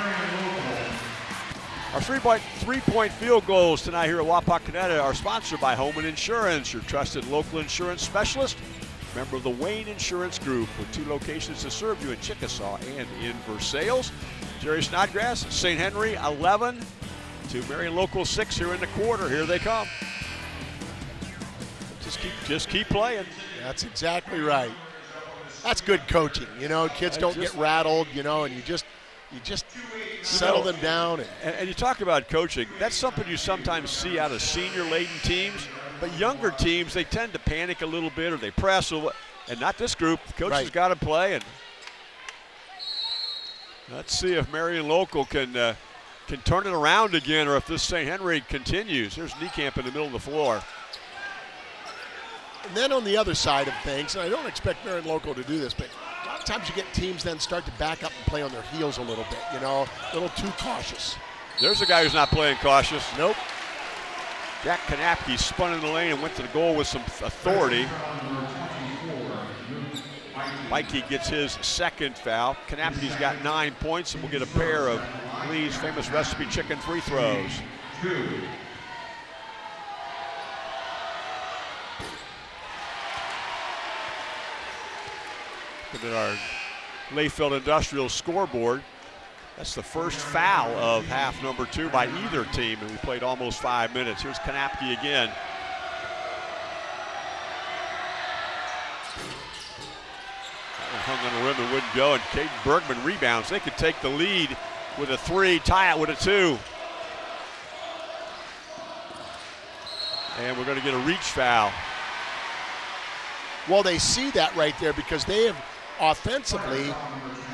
Our three-point, three-point field goals tonight here at Wapakoneta are sponsored by Homan Insurance, your trusted local insurance specialist. Member of the Wayne Insurance Group with two locations to serve you in Chickasaw and in Versailles. Jerry Snodgrass, St. Henry 11 to Marion Local 6 here in the quarter. Here they come. Just keep, just keep playing. That's exactly right. That's good coaching. You know, kids don't just- get rattled, you know, and you just you just settle know- them down and And, and you talk about coaching. That's something you sometimes see out of senior-laden teams. But younger teams, they tend to panic a little bit or they press. Or and not this group. The Coach has got to play. And let's see if Marion Local can uh, can turn it around again, or if this St. Henry continues. There's Niekamp in the middle of the floor. And then on the other side of things, and I don't expect Marion Local to do this, but a lot of times you get teams then start to back up and play on their heels a little bit, you know, a little too cautious. There's a guy who's not playing cautious. Nope. Jack Kanapke spun in the lane and went to the goal with some authority. Bikey gets his second foul. Kanapke's got nine points and will get a pair of Lee's famous recipe chicken free throws. Look at our Lefeld Industrial scoreboard. That's the first foul of half number two by either team, and we played almost five minutes. Here's Kanapke again. Hung on the rim and wouldn't go, and Caden Bergman rebounds. They could take the lead with a three, tie it with a two. And we're going to get a reach foul. Well, they see that right there because they have offensively,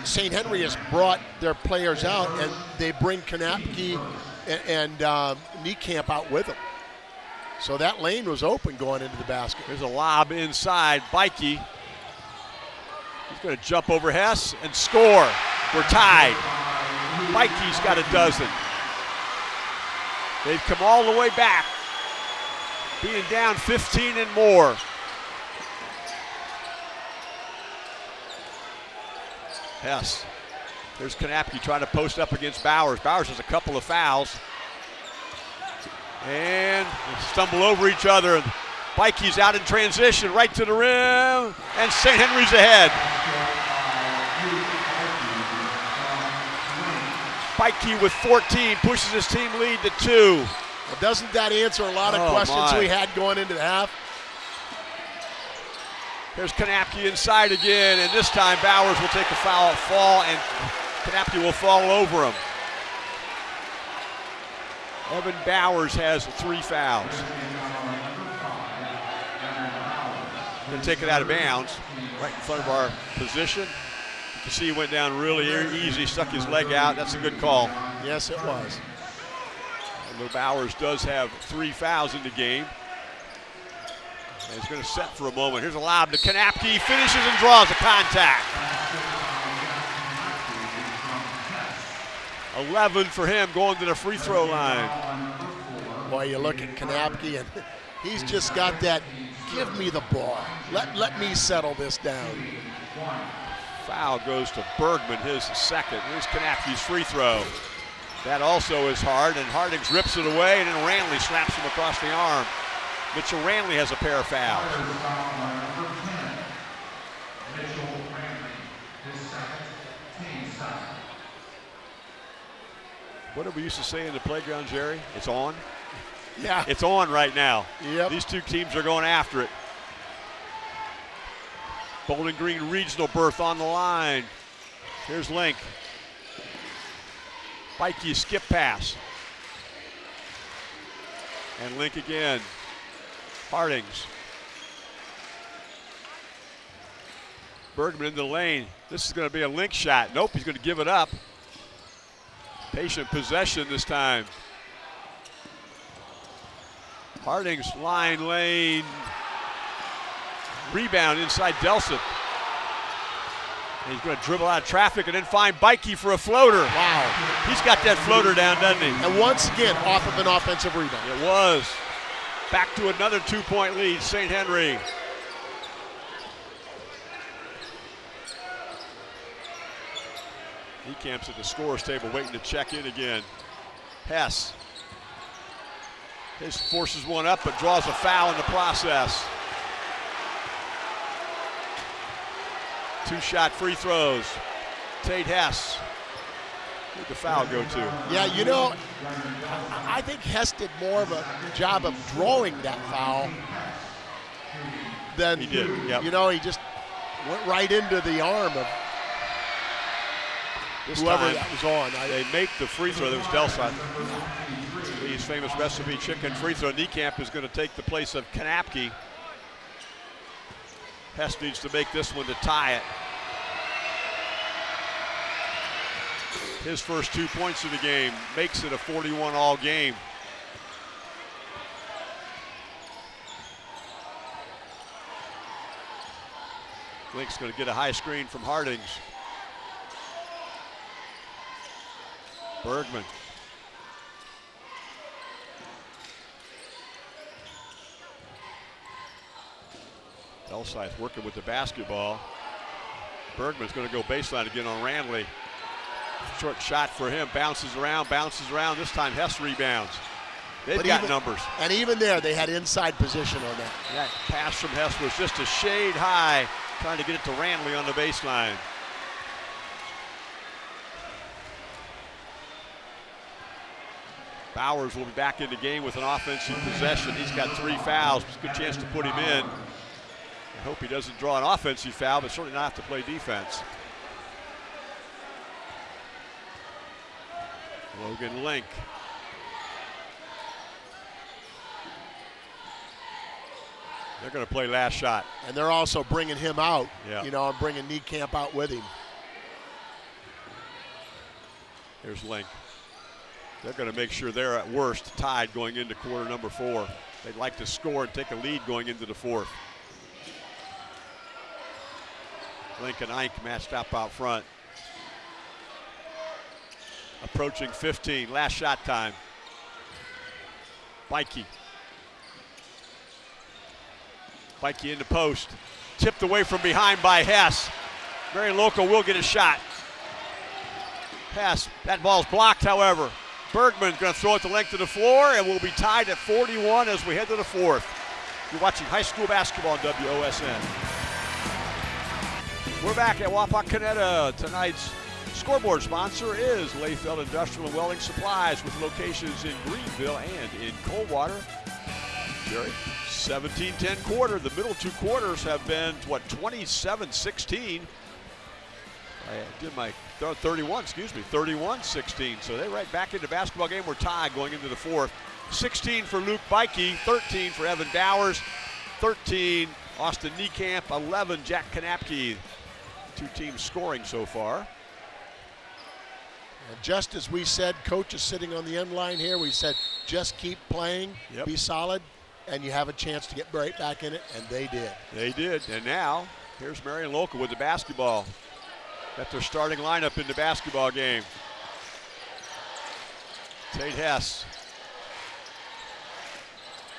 St. Henry has brought their players out and they bring Kanapke and, and uh, Niekamp out with them. So that lane was open going into the basket. There's a lob inside. Bikey. He's going to jump over Hess and score. We're tied. Bikey's got a dozen. They've come all the way back, being down 15 and more. Hess. There's Kanapke trying to post up against Bowers. Bowers has a couple of fouls. And they stumble over each other. Bikey's out in transition, right to the rim, and St. Henry's ahead. Bikey with 14 pushes his team lead to two. Well, doesn't that answer a lot of Oh, questions my. we had going into the half? There's Kanapke inside again, and this time Bowers will take a foul fall, and Kanapke will fall over him. Evan Bowers has three fouls. To take it out of bounds, right in front of our position. You can see he went down really easy, stuck his leg out. That's a good call. Yes, it was. Although Bowers does have three fouls in the game. And he's going to set for a moment. Here's a lob to Kanapke. Finishes and draws a contact. 11 for him going to the free throw line. Boy, you look at Kanapke and he's just got that, give me the ball. Let, let me settle this down. Foul goes to Bergman, his second. Here's Kanapke's free throw. That also is hard, and Hardings rips it away, and then Ranley slaps him across the arm. Mitchell Ranley has a pair of fouls. What did we used to say in the playground, Jerry? It's on. Yeah. It's on right now. Yep. These two teams are going after it. Bowling Green regional berth on the line. Here's Link. Bikey skip pass. And Link again. Hardings. Bergman in the lane. This is going to be a Link shot. Nope, he's going to give it up. Patient possession this time. Harding's line lane. Rebound inside Delseth. And he's going to dribble out of traffic and then find Bikey for a floater. Wow. He's got that floater down, doesn't he? And once again, off of an offensive rebound. It was. Back to another two point lead, St. Henry. He camps at the scorer's table waiting to check in again. Hess. His forces one up but draws a foul in the process. Two shot free throws. Tate Hess. Where'd the foul go to? Yeah, you know, I think Hess did more of a job of drawing that foul than He did, yep. You know, he just went right into the arm of This whoever time, that was on. I, They make the free throw. That was Delseth. Lee's famous recipe chicken free throw. Niekamp is going to take the place of Kanapke. Hess needs to make this one to tie it. His first two points of the game makes it a 41 all game. Link's going to get a high screen from Hardings. Bergman. Delseth working with the basketball. Bergman's going to go baseline again on Ranley. Short shot for him. Bounces around, bounces around. This time Hess rebounds. They've But got even- numbers. and even there, they had inside position on that. That pass from Hess was just a shade high, trying to get it to Ranley on the baseline. Bowers will be back in the game with an offensive possession. He's got three fouls. Good chance to put him in. I hope he doesn't draw an offensive foul, but certainly not have to play defense. Logan Link. They're going to play last shot. And they're also bringing him out, Yeah. you know, and bringing Niekamp out with him. Here's Link. They're going to make sure they're at worst tied going into quarter number four. They'd like to score and take a lead going into the fourth. Link and Ike matched up out front. Approaching 15, last shot time. Bikey. Bikey in the post. Tipped away from behind by Hess. Marion Local will get a shot. Hess, that ball's blocked, however. Bergman's going to throw it the length of the floor, and we'll be tied at 41 as we head to the fourth. You're watching high school basketball on WOSN. We're back at Wapakoneta. Tonight's scoreboard sponsor is Lefeld Industrial and Welding Supplies with locations in Greenville and in Coldwater. Jerry, 17-10 quarter. The middle two quarters have been, what, 27-16. I did my 31, excuse me, 31-16. So they're right back into basketball game. We're tied going into the fourth. 16 for Luke Bikey, 13 for Evan Bowers, 13 Austin Niekamp, 11 Jack Kanapke. Two teams scoring so far. And just as we said, coach is sitting on the end line here. We said, just keep playing, Yep. be solid, and you have a chance to get right back in it, and they did. They did. And now, here's Marion Local with the basketball. Got their starting lineup in the basketball game. Tate Hess.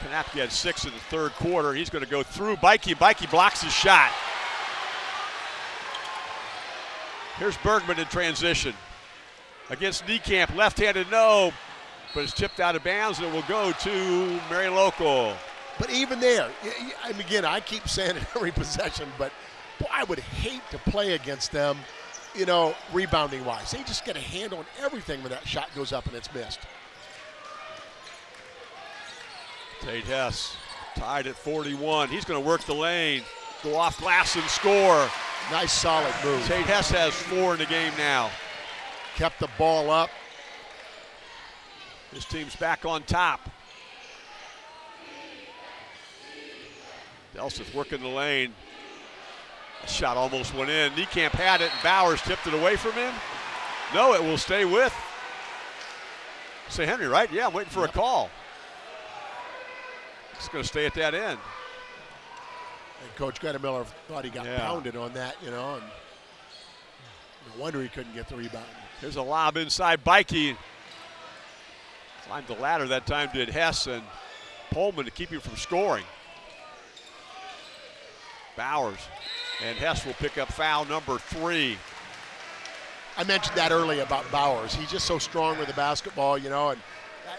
Kanapke had six in the third quarter. He's going to go through Bikey. Bikey blocks his shot. Here's Bergman in transition. Against Niekamp, left-handed no, but it's tipped out of bounds and it will go to Marion Local. But even there, y- and again, I keep saying it every possession, but boy, I would hate to play against them, you know, rebounding wise. They just get a hand on everything when that shot goes up and it's missed. Tate Hess tied at 41. He's going to work the lane, go off glass and score. Nice solid move. Tate Hess has four in the game now. Kept the ball up. His team's back on top. Delseth working the lane. That shot almost went in. Niekamp had it, and Bowers tipped it away from him. No, it will stay with St. Henry, right? Yeah, I'm waiting for a call. It's going to stay at that end. And Coach Miller thought he got Yeah. pounded on that, you know, and no wonder he couldn't get the rebound. Here's a lob inside Bikey. Climbed the ladder that time, did Hess and Pullman to keep him from scoring. Bowers and Hess will pick up foul number three. I mentioned that earlier about Bowers. He's just so strong with the basketball, you know, and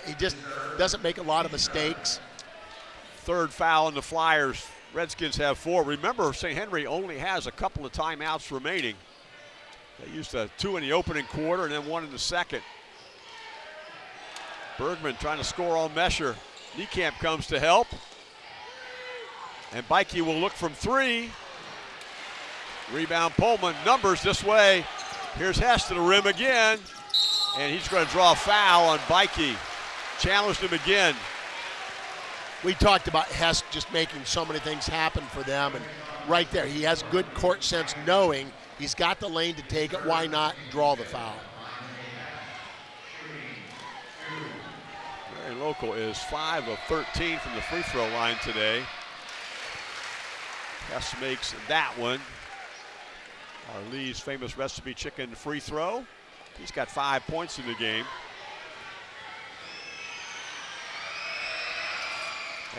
he just doesn't make a lot of mistakes. Third foul on the Flyers. Redskins have four. Remember, St. Henry only has a couple of timeouts remaining. They used uh, two in the opening quarter and then one in the second. Bergman trying to score on Mesher. Niekamp comes to help. And Bikey will look from three. Rebound Pullman. Numbers this way. Here's Hess to the rim again. And he's going to draw a foul on Bikey. Challenged him again. We talked about Hess just making so many things happen for them, and right there, he has good court sense knowing he's got the lane to take it. Why not draw the foul? Marion Local is 5 of 13 from the free throw line today. Hess makes that one. Our Lee's famous recipe chicken free throw. He's got five points in the game.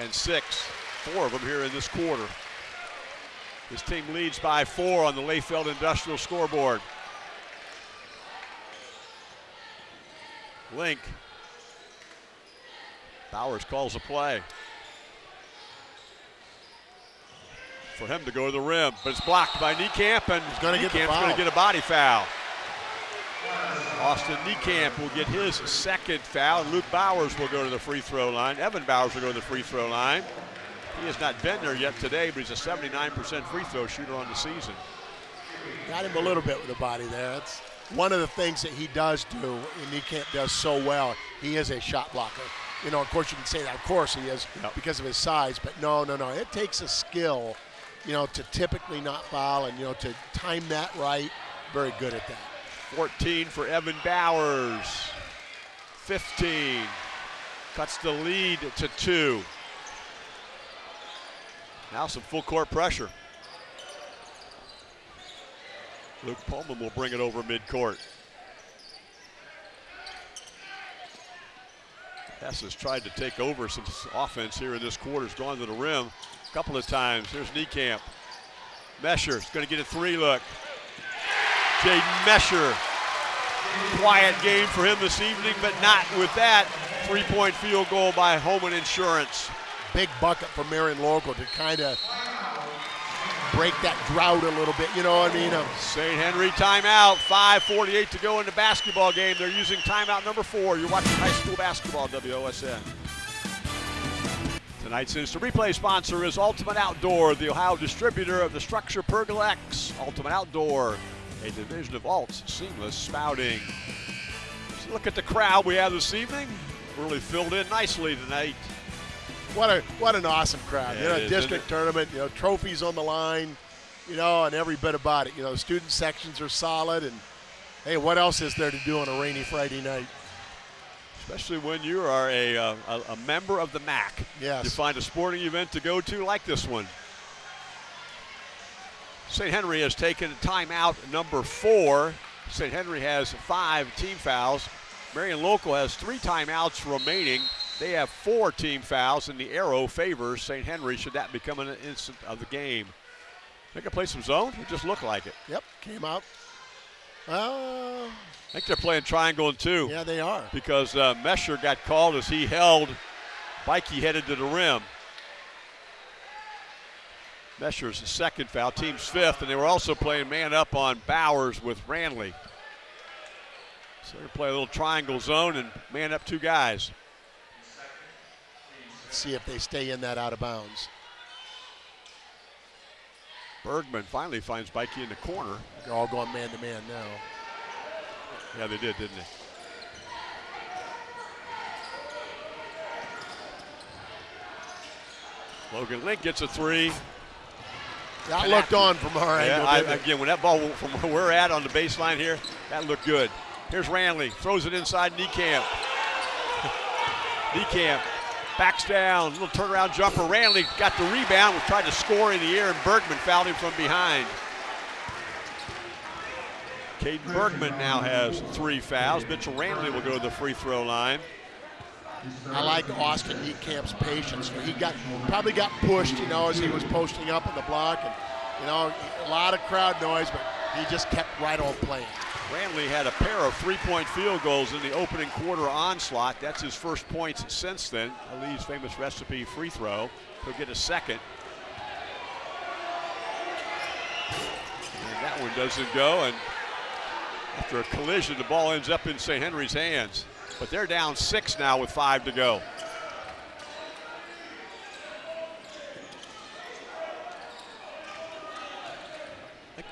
And six, four of them here in this quarter. His team leads by four on the Lefeld Industrial scoreboard. Link Bowers calls a play. For him to go to the rim, but it's blocked by Niekamp, and He's gonna get going to get a body foul. Austin Niekamp will get his second foul. Luke Bowers will go to the free throw line. Evan Bowers will go to the free throw line. He has not been there yet today, but he's a 79% free throw shooter on the season. Got him a little bit with the body there. That's one of the things that he does do, and Niekamp does so well. He is a shot blocker. You know, of course, you can say that. Of course, he is Yep. because of his size. But no, no, no. It takes a skill, you know, to typically not foul and you know to time that right. Very good at that. 14 for Evan Bowers. 15. Cuts the lead to two. Now some full court pressure. Luke Pullman will bring it over midcourt. Hess has tried to take over some offense here in this quarter. Has gone to the rim a couple of times. Here's Niekamp. Mesher's going to get a three look. Jaden Mesher. Quiet game for him this evening, but not with that three-point field goal by Homan Insurance. Big bucket for Marion Local to kind of break that drought a little bit. You know what I mean? Um, St. Henry timeout. 5:48 to go in the basketball game. They're using timeout number four. You're watching high school basketball, WOSN. Tonight's instant replay sponsor is Ultimate Outdoor, the Ohio distributor of the StruXure Pergola X. Ultimate Outdoor, a division of Alt's Seamless Spouting. Look at the crowd we have this evening. Really filled in nicely tonight. What a what an awesome crowd. Yeah, you know, isn't district tournament. You know, trophies on the line. You know, and every bit about it. You know, student sections are solid, and hey, what else is there to do on a rainy Friday night? Especially when you are a, uh, a, a member of the MAC. Yes. You find a sporting event to go to like this one. St. Henry has taken timeout number four. St. Henry has five team fouls. Marion Local has three timeouts remaining. They have four team fouls, and the arrow favors St. Henry. Should that become an instant of the game? They can play some zone. It just looked like it. Yep, came out. Uh, I think they're playing triangle and two. yeah, they are. because uh, Mesher got called as he held Bikey headed to the rim. Mesher's second foul, team's fifth, and they were also playing man up on Bowers with Ranley. So they're playing a little triangle zone and man up two guys. See if they stay in that out of bounds. Bergman finally finds Bikey in the corner. They're all going man to man now. Yeah, they did, didn't they? Logan Link gets a three. That looked on from our Yeah, angle. I, again, when that ball from where we're at on the baseline here, that looked good. Here's Ranley, throws it inside Niekamp. Niekamp backs down, little turnaround jumper. Ranley got the rebound, was tried to score in the air, and Bergman fouled him from behind. Caden Bergman now has three fouls. Mitchell Ranley will go to the free throw line. I like Austin Niekamp's patience. He got probably got pushed, you know, as he was posting up on the block, and you know, a lot of crowd noise, but he just kept right on playing. Ranley had a pair of three-point field goals in the opening quarter onslaught. That's his first points since then. Ali's famous recipe free throw. He'll get a second. And that one doesn't go, and after a collision, the ball ends up in St. Henry's hands. But they're down six now with five to go.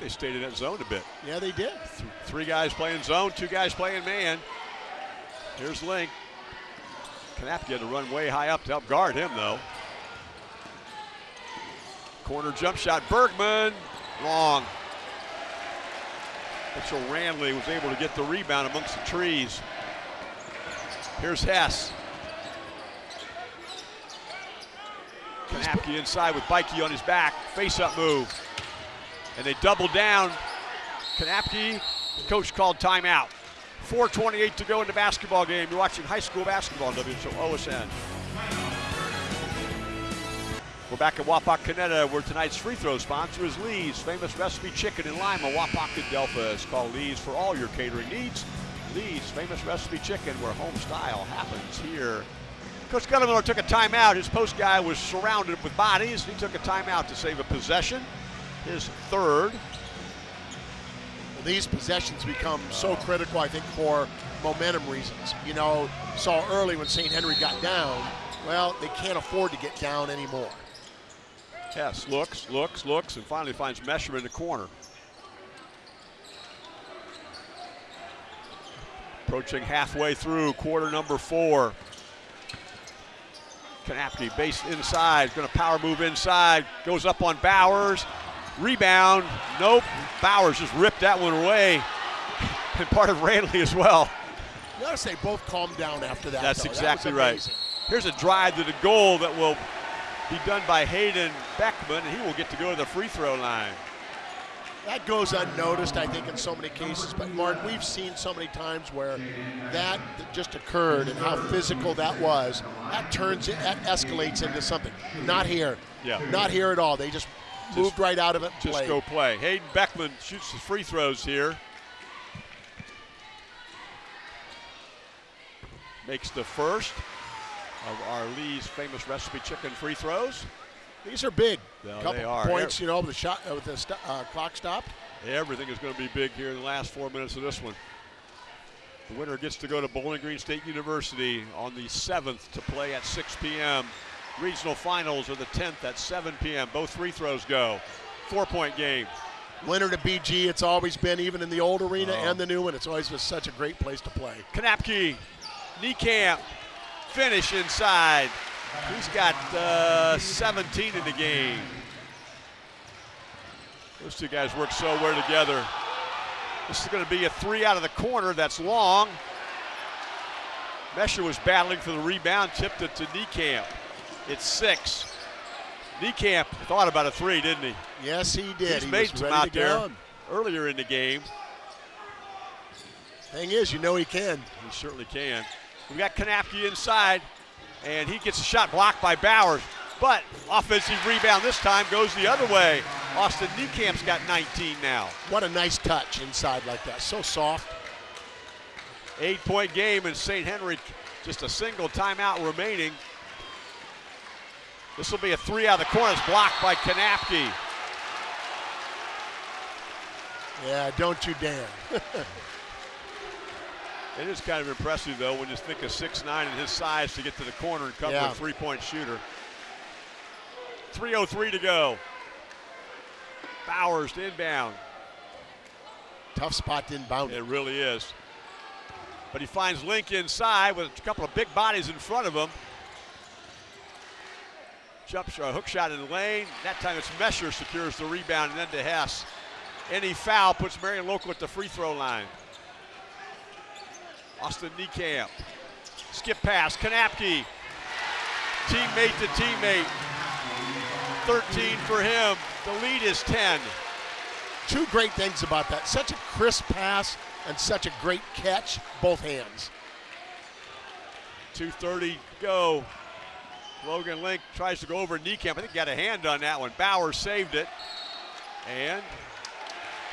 They stayed in that zone a bit. Yeah, they did. Th- Three guys playing zone, two guys playing man. Here's Link. Kanapke had to run way high up to help guard him, though. Corner jump shot, Bergman, long. Mitchell Ranley was able to get the rebound amongst the trees. Here's Hess. Kanapke inside with Bikey on his back, face-up move. And they double down. Kanapke, coach called timeout. 4.28 to go in the basketball game. You're watching high school basketball on WOSN. We're back at Wapakoneta, where tonight's free throw sponsor is Lee's Famous Recipe Chicken in Lima, Wapak and Delphos. Call Lee's for all your catering needs. Lee's Famous Recipe Chicken, where home style happens here. Coach Goettemoeller took a timeout. His post guy was surrounded with bodies. He took a timeout to save a possession. His third. Well, these possessions become so critical, I think, for momentum reasons. You know, saw early when St. Henry got down, well, they can't afford to get down anymore. Hess looks, looks, looks, and finally finds Mesher in the corner. Approaching halfway through quarter number four. Kanapke base inside, going to power move inside, goes up on Bowers. Rebound, nope. Bowers just ripped that one away. And part of Ranley as well. You gotta say both calmed down after that. That's though. exactly that right. Here's a drive to the goal that will be done by Caden Bergman, and he will get to go to the free throw line. That goes unnoticed, I think, in so many cases. But Mark, we've seen so many times where that just occurred and how physical that was. That turns it, that escalates into something. Not here. Yeah. Not here at all. They just, moved right out of it. Just played. go play. Caden Bergman shoots the free throws here. Makes the first of our Lee's famous recipe chicken free throws. These are big. Yeah, Couple they are. points, you know, with the shot, uh, with the st- uh, clock stopped. Everything is going to be big here in the last four minutes of this one. The winner gets to go to Bowling Green State University on the 7th to play at 6 p.m. Regional finals are the 10th at 7 p.m. Both free throws go. Four point game. Winner to BG, it's always been, even in the old arena Oh. and the new one, it's always been such a great place to play. Kanapke, camp, finish inside. He's got uh, 17 in the game. Those two guys work so well together. This is going to be a three out of the corner. That's long. Mesher was battling for the rebound, tipped it to Niekamp. It's six. Niekamp thought about a three, didn't he? Yes, he did. He's he made some out go. there earlier in the game. Thing is, you know he can. He certainly can. We've got Kanapke inside, and he gets a shot blocked by Bowers. But offensive rebound this time goes the other way. Austin Niekamp's got 19 now. What a nice touch inside like that. So soft. Eight point game, and St. Henry just a single timeout remaining. This will be a three out of the corner. It's blocked by Kanapke. Yeah, don't you dare. It is kind of impressive, though, when you think of 6'9 and his size to get to the corner and cover Yeah. a three point shooter. 3.03 to go. Bowers to inbound. Tough spot to inbound. It really is. But he finds Link inside with a couple of big bodies in front of him. Jump shot, hook shot in the lane. That time it's Mesher secures the rebound and then to Hess. Any foul puts Marion Local at the free throw line. Austin Niekamp. Skip pass, Kanapke. Teammate to teammate. 13 for him. The lead is 10. Two great things about that. Such a crisp pass and such a great catch, both hands. 2.30 go. Logan Link tries to go over Niekamp. I think he got a hand on that one. Bauer saved it. And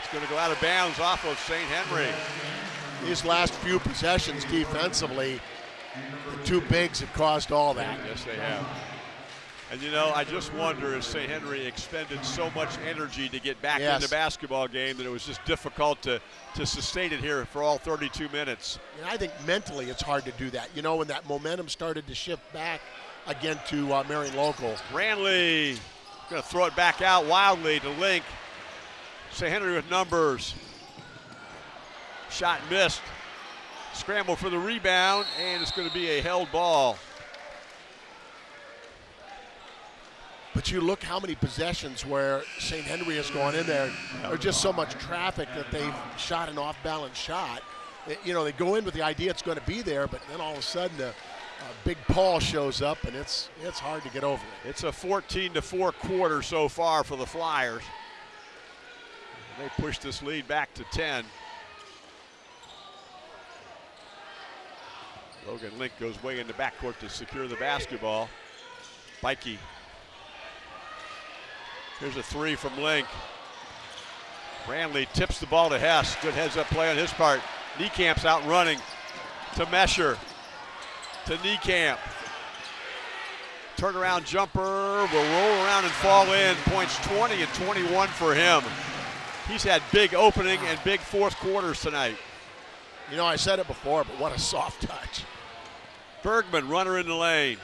it's going to go out of bounds off of St. Henry. These last few possessions defensively, the two bigs have caused all that. Yes, they have. And you know, I just wonder if St. Henry expended so much energy to get back Yes. in the basketball game that it was just difficult to, to sustain it here for all 32 minutes. And I think mentally it's hard to do that. You know, when that momentum started to shift back again to uh, Marion Local. Ranley going to throw it back out wildly to Link. St. Henry with numbers. Shot missed. Scramble for the rebound, and it's going to be a held ball. But you look how many possessions where St. Henry has gone in there. There's just so much traffic that they've shot an off-balance shot. It- you know, they go in with the idea it's going to be there, but then all of a sudden a big Paul shows up, and it's it's hard to get over it. It's a 14 to 4 quarter so far for the Flyers. They push this lead back to 10. Logan Link goes way in the backcourt to secure the basketball. Bikey. Here's a three from Link. Ranley tips the ball to Hess. Good heads up play on his part. Niekamp's out running to Mesher. To Niekamp. Turnaround jumper will roll around and fall in. Points 20 and 21 for him. He's had big opening and big fourth quarters tonight. You know, I said it before, but what a soft touch. Bergman, runner in the lane.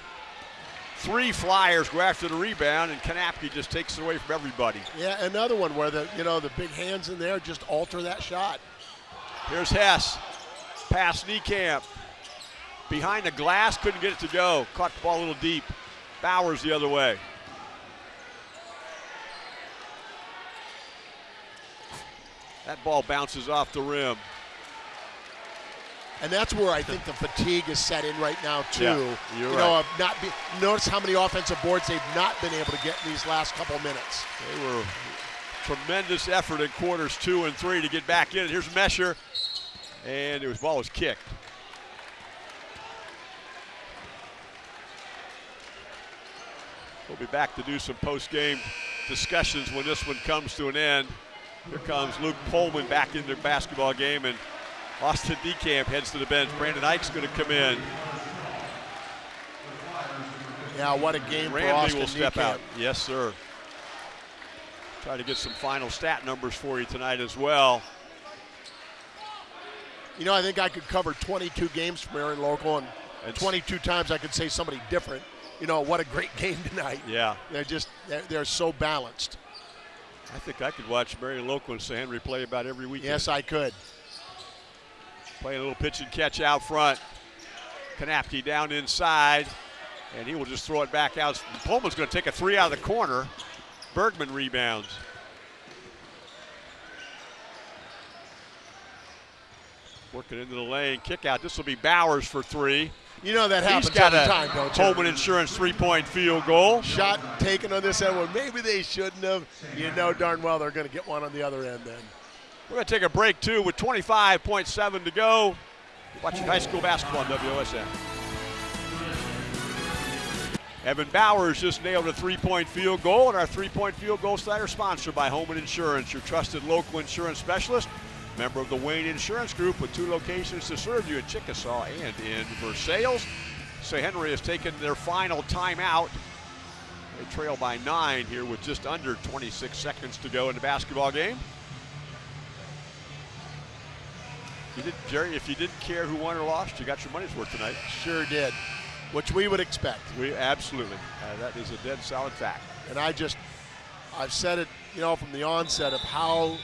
Three Flyers go after the rebound, and Kanapke just takes it away from everybody. Yeah, another one where the you know the big hands in there just alter that shot. Here's Hess. Pass Niekamp. Behind the glass, couldn't get it to go. Caught the ball a little deep. Bowers the other way. That ball bounces off the rim. And that's where I think the fatigue is set in right now too. Yeah, you're you right. know, of not be, notice how many offensive boards they've not been able to get in these last couple minutes. They were tremendous effort in quarters two and three to get back in. Here's Mesher, and his ball was kicked. We'll be back to do some post-game discussions when this one comes to an end. Here comes Luke Pullman back into the basketball game, and Austin Niekamp heads to the bench. Brandon Ike's going to come in. Yeah, what a game for Randy Austin will step Niekamp. out. Yes, sir. Try to get some final stat numbers for you tonight as well. You know, I think I could cover 22 games from Marion Local, and And 22 times I could say somebody different. You know, what a great game tonight. Yeah, They're just they're, they're so balanced. I think I could watch and St. Henry play about every weekend. Yes, I could. Playing a little pitch and catch out front. Kanapke down inside, and he will just throw it back out. Pullman's going to take a three out of the corner. Bergman rebounds. Working into the lane, kick out. This will be Bowers for three. You know that He's happens got every a time, don't you? Holman Insurance three-point field goal. Shot taken on this end. Well, maybe they shouldn't have. You know darn well they're going to get one on the other end then. We're going to take a break too with 25.7 to go. You're watching high school basketball on WOSN. Evan Bowers just nailed a three-point field goal, and our three-point field goal tonight are sponsored by Holman Insurance, your trusted local insurance specialist. Member of the Wayne Insurance Group with two locations to serve you in Chickasaw and in Versailles. St. Henry has taken their final timeout. They trail by nine here with just under 26 seconds to go in the basketball game. You did, Jerry. If you didn't care who won or lost, you got your money's worth tonight. Sure did, which we would expect. We absolutely. Uh, that is a dead solid fact. And I just, I've said it, you know, from the onset of how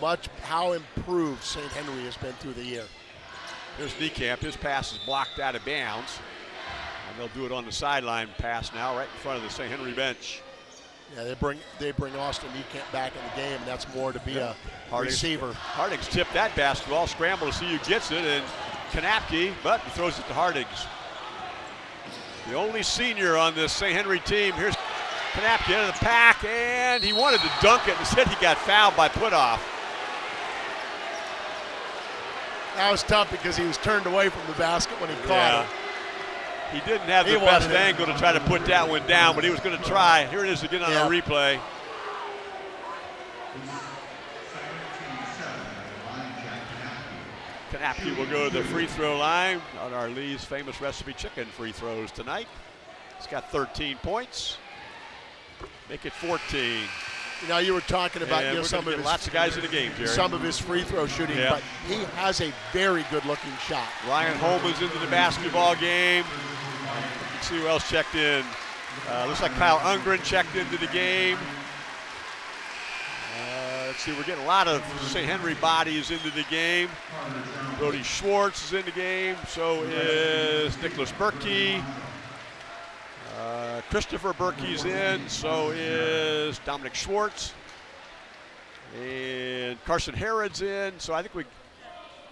much, how improved St. Henry has been through the year. Here's Niekamp. His pass is blocked out of bounds, and they'll do it on the sideline pass now, right in front of the St. Henry bench. Yeah, they bring they bring Austin Niekamp back in the game, and that's more to be a Harding's- receiver. Hardings tipped that basketball, scramble to see who gets it, and Kanapke, but he throws it to Hardings. The only senior on this St. Henry team. Here's Kanapke into the pack, and he wanted to dunk it. Instead, he got fouled by Puthoff. That was tough because he was turned away from the basket when he caught Yeah. it. He didn't have He the best it. angle to try to put that one down, but he was going to try. Here it is again on Yeah. a replay. Kanapke will go to the free throw line on our Lee's famous recipe chicken free throws tonight. He's got 13 points. Make it 14. You know, you were talking about you know, some of his lots of guys in the game, Jerry. some of his free throw shooting, Yeah. but he has a very good looking shot. Ryan Holman's into the basketball game. Let's see who else checked in. Uh, looks like Kyle Ungren checked into the game. Uh, let's see, we're getting a lot of St. Henry bodies into the game. Brody Schwartz is in the game. So is Nicholas Berkey. Uh, Christopher Berkey's in. So is Dominic Schwartz. And Carson Harrod's in. So I think we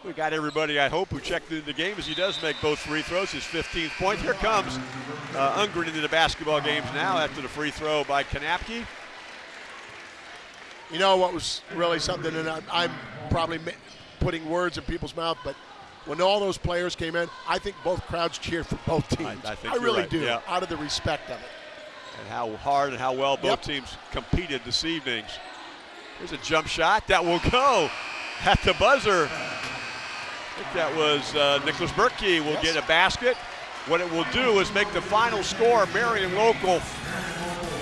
we got everybody, I hope, who checked into the game as he does make both free throws, his 15th point. Here comes uh, Ungren into the basketball games now after the free throw by Kanapke. You know what was really something, and I'm, I'm probably putting words in people's mouth, but when all those players came in, I think both crowds cheered for both teams. I think you're really right, do, yeah. out of the respect of it. And how hard and how well both Yep. teams competed this evening. Here's a jump shot that will go at the buzzer. I think that was uh, Nicholas Berkey will Yes. get a basket. What it will do is make the final score Marion Local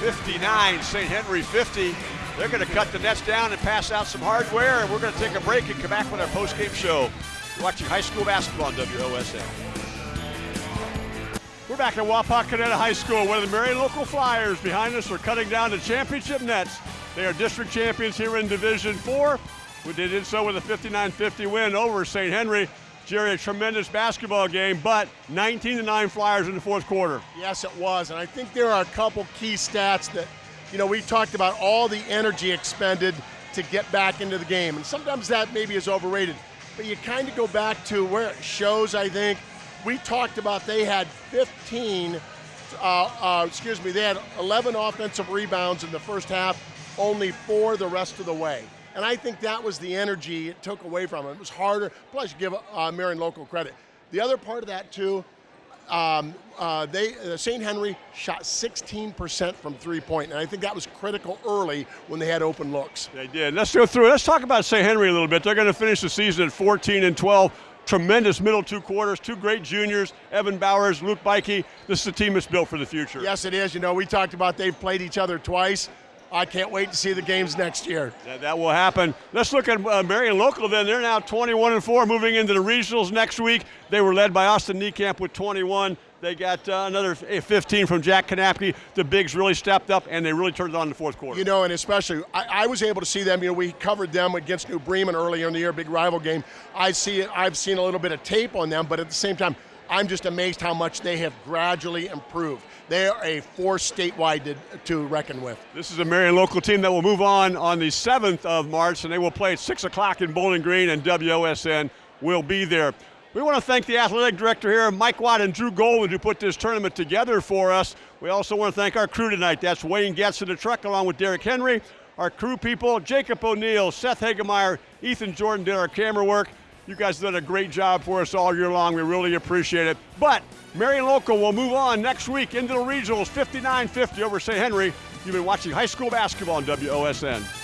59, St. Henry 50. They're going to cut the nets down and pass out some hardware, and we're going to take a break and come back with our post-game show. You're watching high school basketball on WOSN. We're back at Wapakoneta High School, where the Marion local Flyers behind us are cutting down the championship nets. They are district champions here in Division Four. They did so with a 59-50 win over St. Henry. Jerry, a tremendous basketball game, but 19 to 9 Flyers in the fourth quarter. Yes, it was. And I think there are a couple key stats that, you know, we talked about all the energy expended to get back into the game. And sometimes that maybe is overrated. But you kind of go back to where it shows, I think. We talked about they had 15, uh, uh, excuse me, they had 11 offensive rebounds in the first half, only four the rest of the way. And I think that was the energy it took away from them. It was harder. Plus, you give uh, Marion Local credit. The other part of that too, um, uh, they uh, St. Henry shot 16% from three point, and I think that was critical early when they had open looks. They did. Let's go through. Let's talk about St. Henry a little bit. They're going to finish the season at 14 and 12. Tremendous middle two quarters, two great juniors, Evan Bowers, Luke Bikey. This is a team that's built for the future. Yes, it is. You know, we talked about they've played each other twice. I can't wait to see the games next year. That, that will happen. Let's look at uh, Marion Local then. They're now 21 and 4, moving into the regionals next week. They were led by Austin Niekamp with 21. They got uh, another 15 from Jack Kanapke. The bigs really stepped up, and they really turned it on in the fourth quarter. You know, and especially, I, I, was able to see them. You know, we covered them against New Bremen earlier in the year, big rival game. I see it. I've seen a little bit of tape on them, but at the same time, I'm just amazed how much they have gradually improved. They are a force statewide to, to, reckon with. This is a Marion local team that will move on on the 7th of March, and they will play at 6 o'clock in Bowling Green, and WOSN will be there. We want to thank the athletic director here, Mike Watt and Drew Golden, who put this tournament together for us. We also want to thank our crew tonight. That's Wayne Getz in the truck, along with Derek Henry. Our crew people, Jacob O'Neill, Seth Hagemeyer, Ethan Jordan did our camera work. You guys did a great job for us all year long. We really appreciate it. But Marion Local will move on next week into the regionals 59-50 over St. Henry. You've been watching high school basketball on WOSN.